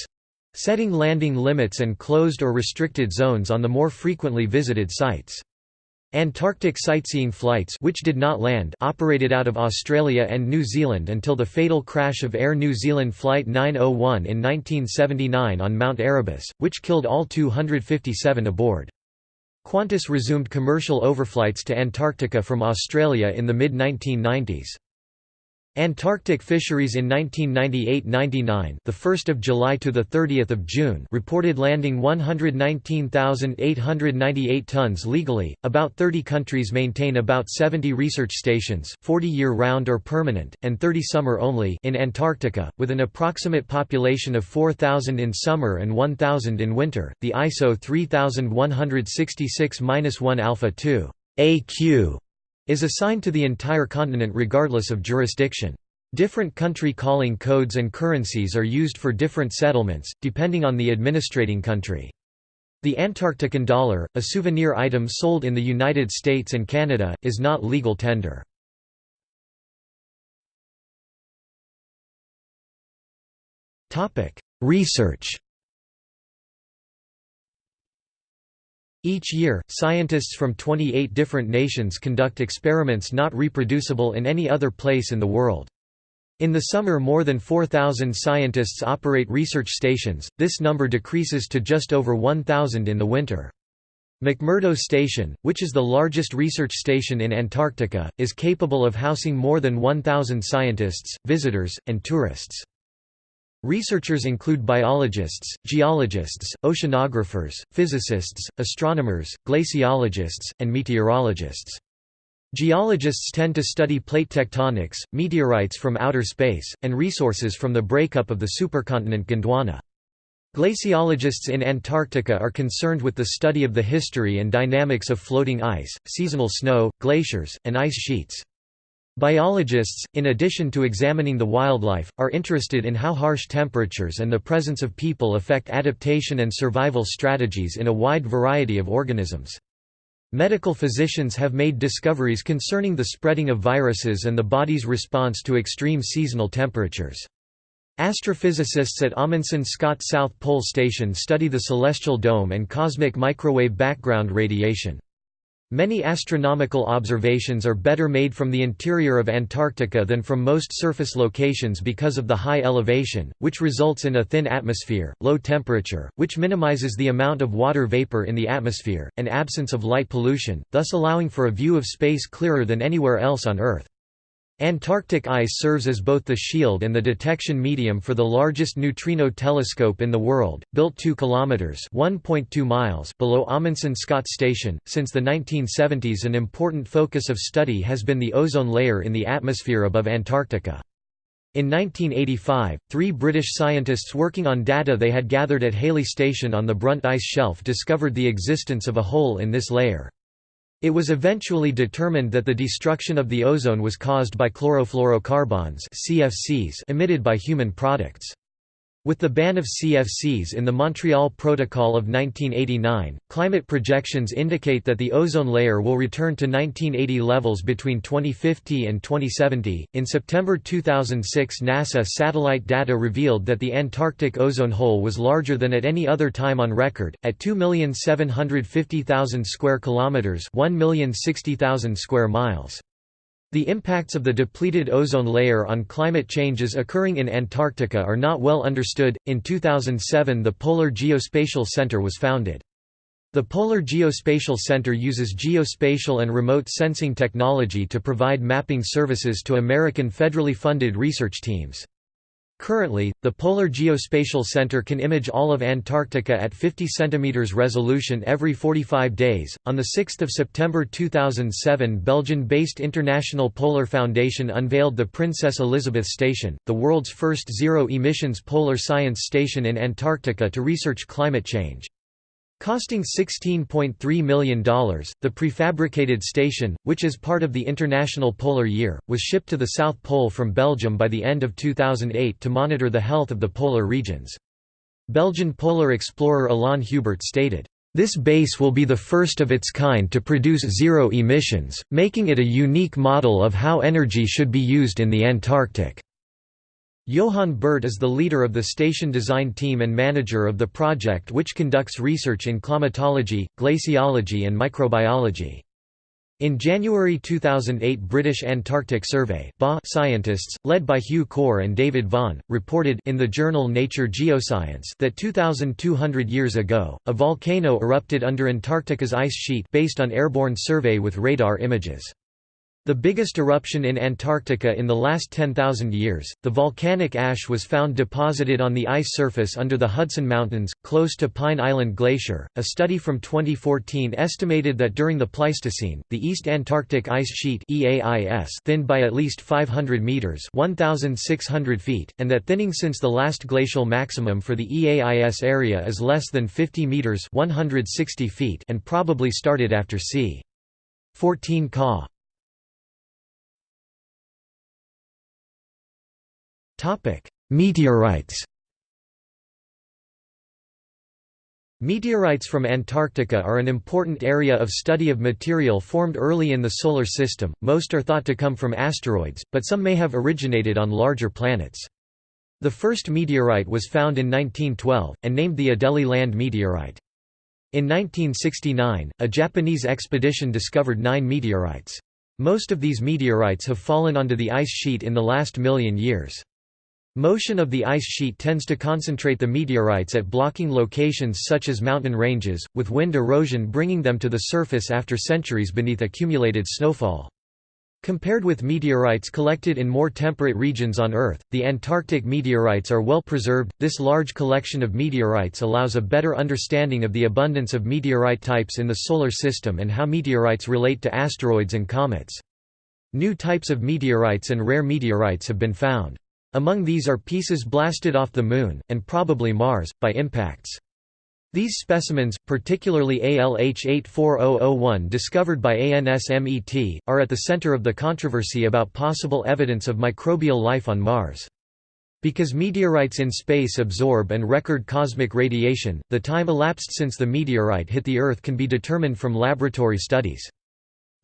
setting landing limits and closed or restricted zones on the more frequently visited sites. Antarctic sightseeing flights which did not land operated out of Australia and New Zealand until the fatal crash of Air New Zealand Flight 901 in 1979 on Mount Erebus, which killed all 257 aboard. Qantas resumed commercial overflights to Antarctica from Australia in the mid-1990s. Antarctic fisheries in 1998–99, the 1st of July to the 30th of June, reported landing 119,898 tons legally. About 30 countries maintain about 70 research stations, 40 year-round or permanent, and 30 summer only in Antarctica, with an approximate population of 4,000 in summer and 1,000 in winter. The ISO 3166-1 Alpha 2 AQ is assigned to the entire continent regardless of jurisdiction. Different country calling codes and currencies are used for different settlements, depending on the administrating country. The Antarctican dollar, a souvenir item sold in the United States and Canada, is not legal tender. Research Each year, scientists from 28 different nations conduct experiments not reproducible in any other place in the world. In the summer more than 4,000 scientists operate research stations, this number decreases to just over 1,000 in the winter. McMurdo Station, which is the largest research station in Antarctica, is capable of housing more than 1,000 scientists, visitors, and tourists. Researchers include biologists, geologists, oceanographers, physicists, astronomers, glaciologists, and meteorologists. Geologists tend to study plate tectonics, meteorites from outer space, and resources from the breakup of the supercontinent Gondwana. Glaciologists in Antarctica are concerned with the study of the history and dynamics of floating ice, seasonal snow, glaciers, and ice sheets. Biologists, in addition to examining the wildlife, are interested in how harsh temperatures and the presence of people affect adaptation and survival strategies in a wide variety of organisms. Medical physicians have made discoveries concerning the spreading of viruses and the body's response to extreme seasonal temperatures. Astrophysicists at Amundsen Scott South Pole Station study the celestial dome and cosmic microwave background radiation. Many astronomical observations are better made from the interior of Antarctica than from most surface locations because of the high elevation, which results in a thin atmosphere, low temperature, which minimizes the amount of water vapor in the atmosphere, and absence of light pollution, thus allowing for a view of space clearer than anywhere else on Earth. Antarctic ice serves as both the shield and the detection medium for the largest neutrino telescope in the world, built 2 kilometers (1.2 miles) below Amundsen Scott Station. Since the 1970s, an important focus of study has been the ozone layer in the atmosphere above Antarctica. In 1985, three British scientists working on data they had gathered at Halley Station on the Brunt Ice Shelf discovered the existence of a hole in this layer. It was eventually determined that the destruction of the ozone was caused by chlorofluorocarbons CFCs emitted by human products. With the ban of CFCs in the Montreal Protocol of 1989, climate projections indicate that the ozone layer will return to 1980 levels between 2050 and 2070. In September 2006, NASA satellite data revealed that the Antarctic ozone hole was larger than at any other time on record, at 2,750,000 square kilometers, 1,060,000 square miles. The impacts of the depleted ozone layer on climate changes occurring in Antarctica are not well understood. In 2007, the Polar Geospatial Center was founded. The Polar Geospatial Center uses geospatial and remote sensing technology to provide mapping services to American federally funded research teams. Currently, the Polar Geospatial Center can image all of Antarctica at 50 cm resolution every 45 days. On the 6th of September 2007, Belgian-based International Polar Foundation unveiled the Princess Elizabeth Station, the world's first zero-emissions polar science station in Antarctica to research climate change. Costing $16.3 million, the prefabricated station, which is part of the International Polar Year, was shipped to the South Pole from Belgium by the end of 2008 to monitor the health of the polar regions. Belgian polar explorer Alain Hubert stated, "...this base will be the first of its kind to produce zero emissions, making it a unique model of how energy should be used in the Antarctic." Johan Berte is the leader of the station design team and manager of the project which conducts research in climatology, glaciology and microbiology. In January 2008 British Antarctic Survey scientists, led by Hugh Corr and David Vaughan, reported in the journal Nature Geoscience that 2,200 years ago, a volcano erupted under Antarctica's ice sheet based on airborne survey with radar images. The biggest eruption in Antarctica in the last 10,000 years, the volcanic ash was found deposited on the ice surface under the Hudson Mountains, close to Pine Island Glacier. A study from 2014 estimated that during the Pleistocene, the East Antarctic Ice Sheet (EAIS) thinned by at least 500 meters (1,600 feet), and that thinning since the last glacial maximum for the EAIS area is less than 50 meters (160 feet) and probably started after c. 14 Ca. Topic: Meteorites. Meteorites from Antarctica are an important area of study of material formed early in the Solar System, most are thought to come from asteroids, but some may have originated on larger planets. The first meteorite was found in 1912, and named the Adélie Land meteorite. In 1969, a Japanese expedition discovered nine meteorites. Most of these meteorites have fallen onto the ice sheet in the last million years. Motion of the ice sheet tends to concentrate the meteorites at blocking locations such as mountain ranges, with wind erosion bringing them to the surface after centuries beneath accumulated snowfall. Compared with meteorites collected in more temperate regions on Earth, the Antarctic meteorites are well preserved. This large collection of meteorites allows a better understanding of the abundance of meteorite types in the Solar System and how meteorites relate to asteroids and comets. New types of meteorites and rare meteorites have been found. Among these are pieces blasted off the Moon, and probably Mars, by impacts. These specimens, particularly ALH-84001 discovered by ANSMET, are at the center of the controversy about possible evidence of microbial life on Mars. Because meteorites in space absorb and record cosmic radiation, the time elapsed since the meteorite hit the Earth can be determined from laboratory studies.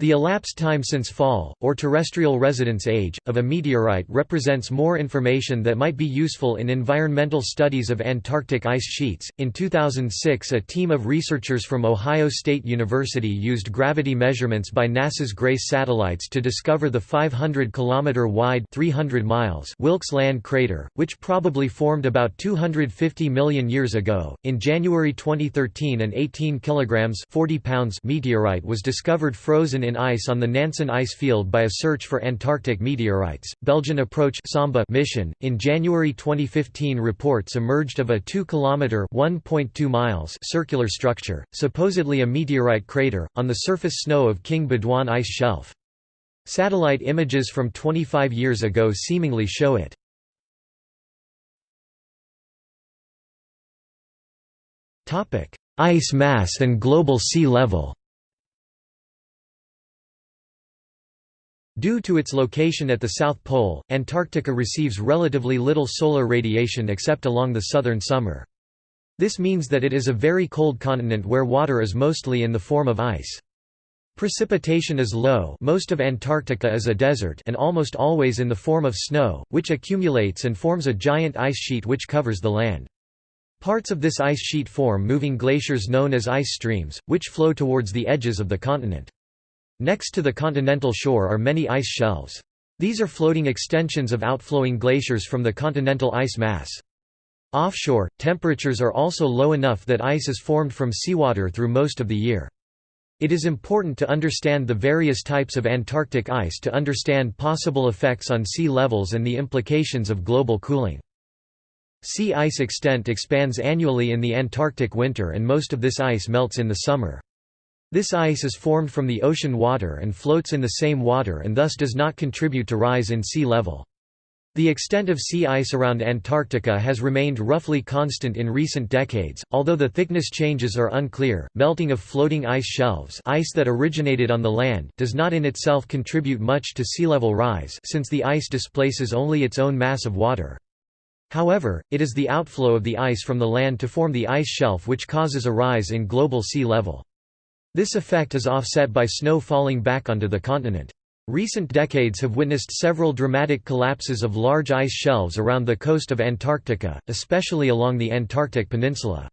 The elapsed time since fall, or terrestrial residence age, of a meteorite represents more information that might be useful in environmental studies of Antarctic ice sheets. In 2006, a team of researchers from Ohio State University used gravity measurements by NASA's GRACE satellites to discover the 500 km wide 300 miles Wilkes Land crater, which probably formed about 250 million years ago. In January 2013, an 18 kilograms 40 pounds meteorite was discovered frozen in in ice on the Nansen ice field by a search for Antarctic meteorites. Belgian Approach Samba mission in January 2015 reports emerged of a 2 km (1.2 miles) circular structure, supposedly a meteorite crater on the surface snow of King Baudouin ice shelf. Satellite images from 25 years ago seemingly show it. Ice mass and global sea level Due to its location at the South Pole, Antarctica receives relatively little solar radiation except along the southern summer. This means that it is a very cold continent where water is mostly in the form of ice. Precipitation is low most of Antarctica is a desert and almost always in the form of snow, which accumulates and forms a giant ice sheet which covers the land. Parts of this ice sheet form moving glaciers known as ice streams, which flow towards the edges of the continent. Next to the continental shore are many ice shelves. These are floating extensions of outflowing glaciers from the continental ice mass. Offshore, temperatures are also low enough that ice is formed from seawater through most of the year. It is important to understand the various types of Antarctic ice to understand possible effects on sea levels and the implications of global cooling. Sea ice extent expands annually in the Antarctic winter and most of this ice melts in the summer. This ice is formed from the ocean water and floats in the same water and thus does not contribute to rise in sea level. The extent of sea ice around Antarctica has remained roughly constant in recent decades, although the thickness changes are unclear. Melting of floating ice shelves, ice that originated on the land, does not in itself contribute much to sea level rise since the ice displaces only its own mass of water. However, it is the outflow of the ice from the land to form the ice shelf which causes a rise in global sea level. This effect is offset by snow falling back onto the continent. Recent decades have witnessed several dramatic collapses of large ice shelves around the coast of Antarctica, especially along the Antarctic Peninsula.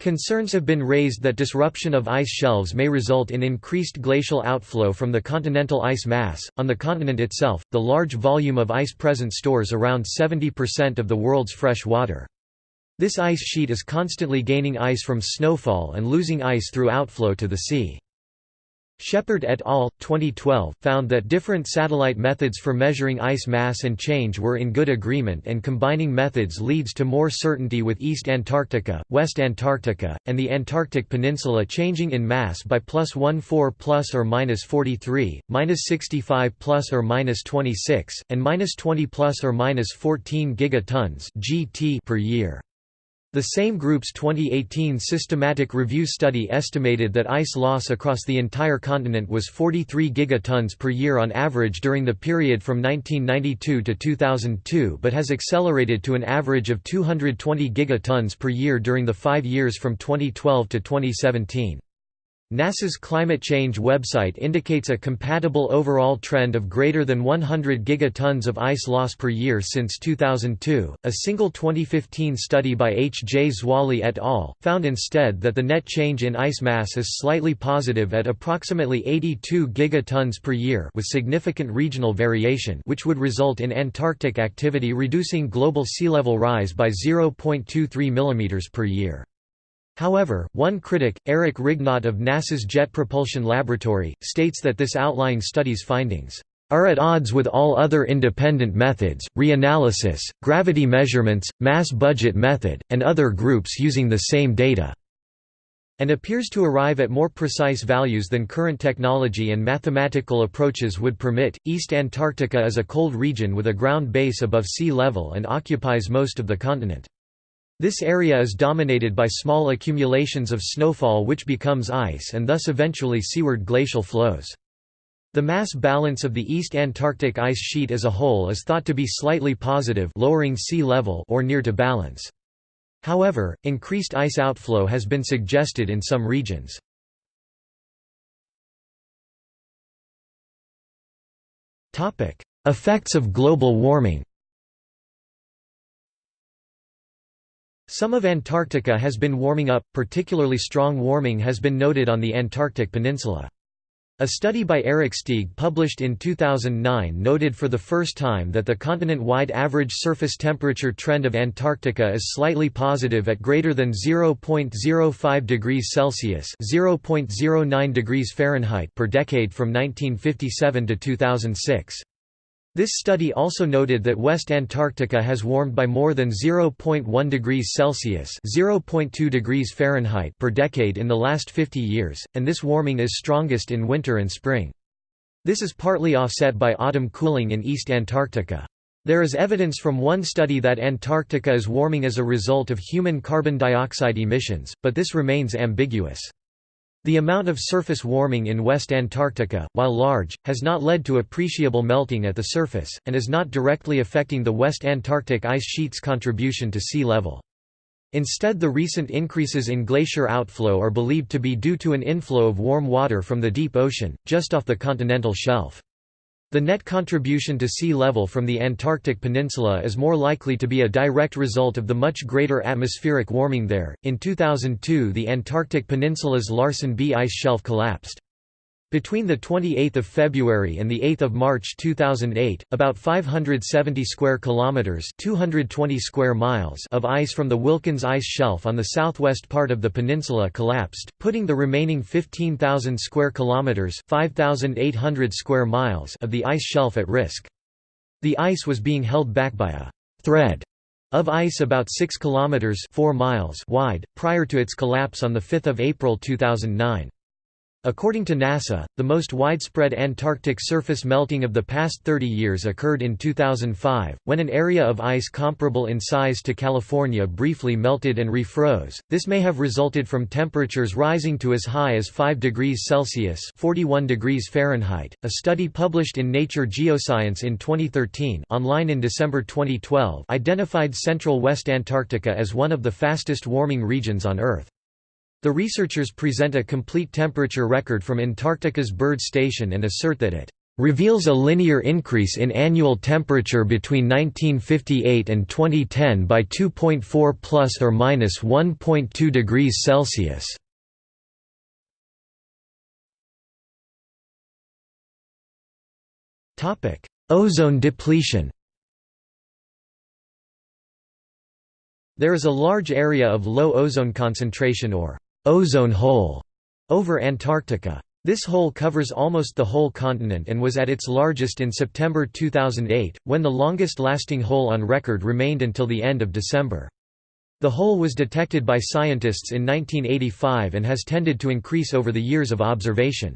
Concerns have been raised that disruption of ice shelves may result in increased glacial outflow from the continental ice mass. On the continent itself, the large volume of ice present stores around 70% of the world's fresh water. This ice sheet is constantly gaining ice from snowfall and losing ice through outflow to the sea. Shepherd et al. 2012 found that different satellite methods for measuring ice mass and change were in good agreement and combining methods leads to more certainty with East Antarctica, West Antarctica, and the Antarctic Peninsula changing in mass by plus 14 plus or minus 43, minus 65 plus or minus 26, and minus 20 plus or minus 14 gigatons (GT) per year. The same group's 2018 systematic review study estimated that ice loss across the entire continent was 43 gigatons per year on average during the period from 1992 to 2002 but has accelerated to an average of 220 gigatons per year during the five years from 2012 to 2017. NASA's climate change website indicates a compatible overall trend of greater than 100 gigatons of ice loss per year since 2002. A single 2015 study by H. J. Zwally et al. found instead that the net change in ice mass is slightly positive at approximately 82 gigatons per year with significant regional variation which would result in Antarctic activity reducing global sea level rise by 0.23 mm per year. However, one critic, Eric Rignot of NASA's Jet Propulsion Laboratory, states that this outlying study's findings are at odds with all other independent methods, reanalysis, gravity measurements, mass budget method, and other groups using the same data, and appears to arrive at more precise values than current technology and mathematical approaches would permit. East Antarctica is a cold region with a ground base above sea level and occupies most of the continent. This area is dominated by small accumulations of snowfall which becomes ice and thus eventually seaward glacial flows. The mass balance of the East Antarctic ice sheet as a whole is thought to be slightly positive lowering sea level or near to balance. However, increased ice outflow has been suggested in some regions. Effects of global warming Some of Antarctica has been warming up, particularly strong warming has been noted on the Antarctic Peninsula. A study by Eric Steig published in 2009 noted for the first time that the continent-wide average surface temperature trend of Antarctica is slightly positive at greater than 0.05 degrees Celsius (0.09 degrees Fahrenheit) per decade from 1957 to 2006. This study also noted that West Antarctica has warmed by more than 0.1 degrees Celsius (0.2 degrees Fahrenheit) per decade in the last 50 years, and this warming is strongest in winter and spring. This is partly offset by autumn cooling in East Antarctica. There is evidence from one study that Antarctica is warming as a result of human carbon dioxide emissions, but this remains ambiguous. The amount of surface warming in West Antarctica, while large, has not led to appreciable melting at the surface, and is not directly affecting the West Antarctic ice sheet's contribution to sea level. Instead the recent increases in glacier outflow are believed to be due to an inflow of warm water from the deep ocean, just off the continental shelf. The net contribution to sea level from the Antarctic Peninsula is more likely to be a direct result of the much greater atmospheric warming there. In 2002, the Antarctic Peninsula's Larsen B ice shelf collapsed. Between 28 February and 8 March 2008, about 570 square kilometers (220 square miles) of ice from the Wilkins ice shelf on the southwest part of the peninsula collapsed, putting the remaining 15,000 square kilometers (5,800 square miles) of the ice shelf at risk. The ice was being held back by a thread of ice about 6 kilometers (4 miles) wide prior to its collapse on the 5th of April 2009. According to NASA, the most widespread Antarctic surface melting of the past 30 years occurred in 2005, when an area of ice comparable in size to California briefly melted and refroze. This may have resulted from temperatures rising to as high as 5 degrees Celsius (41 degrees Fahrenheit). A study published in Nature Geoscience in 2013, online in December 2012, identified central West Antarctica as one of the fastest warming regions on Earth. The researchers present a complete temperature record from Antarctica's Byrd Station and assert that it reveals a linear increase in annual temperature between 1958 and 2010 by 2.4 plus or minus 1.2 degrees Celsius. Topic: Ozone depletion. There is a large area of low ozone concentration or ozone hole over Antarctica. This hole covers almost the whole continent and was at its largest in September 2008, when the longest-lasting hole on record remained until the end of December. The hole was detected by scientists in 1985 and has tended to increase over the years of observation.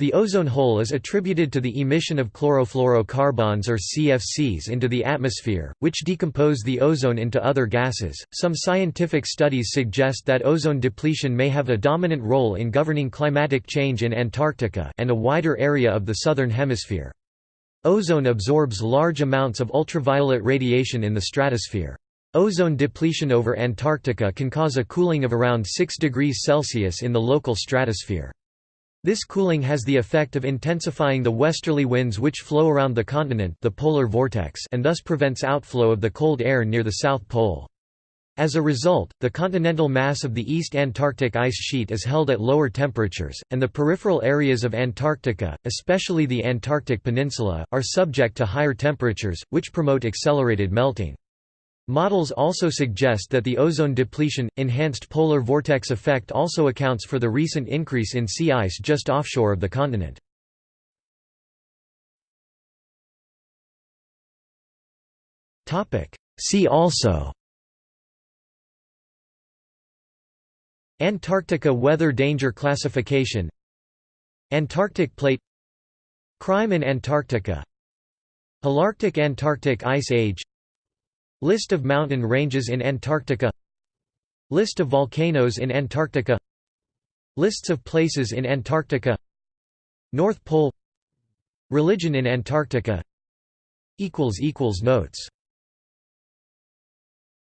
The ozone hole is attributed to the emission of chlorofluorocarbons or CFCs into the atmosphere, which decompose the ozone into other gases. Some scientific studies suggest that ozone depletion may have a dominant role in governing climatic change in Antarctica and a wider area of the southern hemisphere. Ozone absorbs large amounts of ultraviolet radiation in the stratosphere. Ozone depletion over Antarctica can cause a cooling of around 6 degrees Celsius in the local stratosphere. This cooling has the effect of intensifying the westerly winds which flow around the continent the polar vortex and thus prevents outflow of the cold air near the South Pole. As a result, the continental mass of the East Antarctic ice sheet is held at lower temperatures, and the peripheral areas of Antarctica, especially the Antarctic Peninsula, are subject to higher temperatures, which promote accelerated melting. Models also suggest that the ozone depletion, enhanced polar vortex effect also accounts for the recent increase in sea ice just offshore of the continent. See also Antarctica Weather Danger Classification Antarctic Plate Crime in Antarctica Holarctic Antarctic Ice Age List of mountain ranges in Antarctica. List of volcanoes in Antarctica. Lists of places in Antarctica. North Pole. Religion in Antarctica. Notes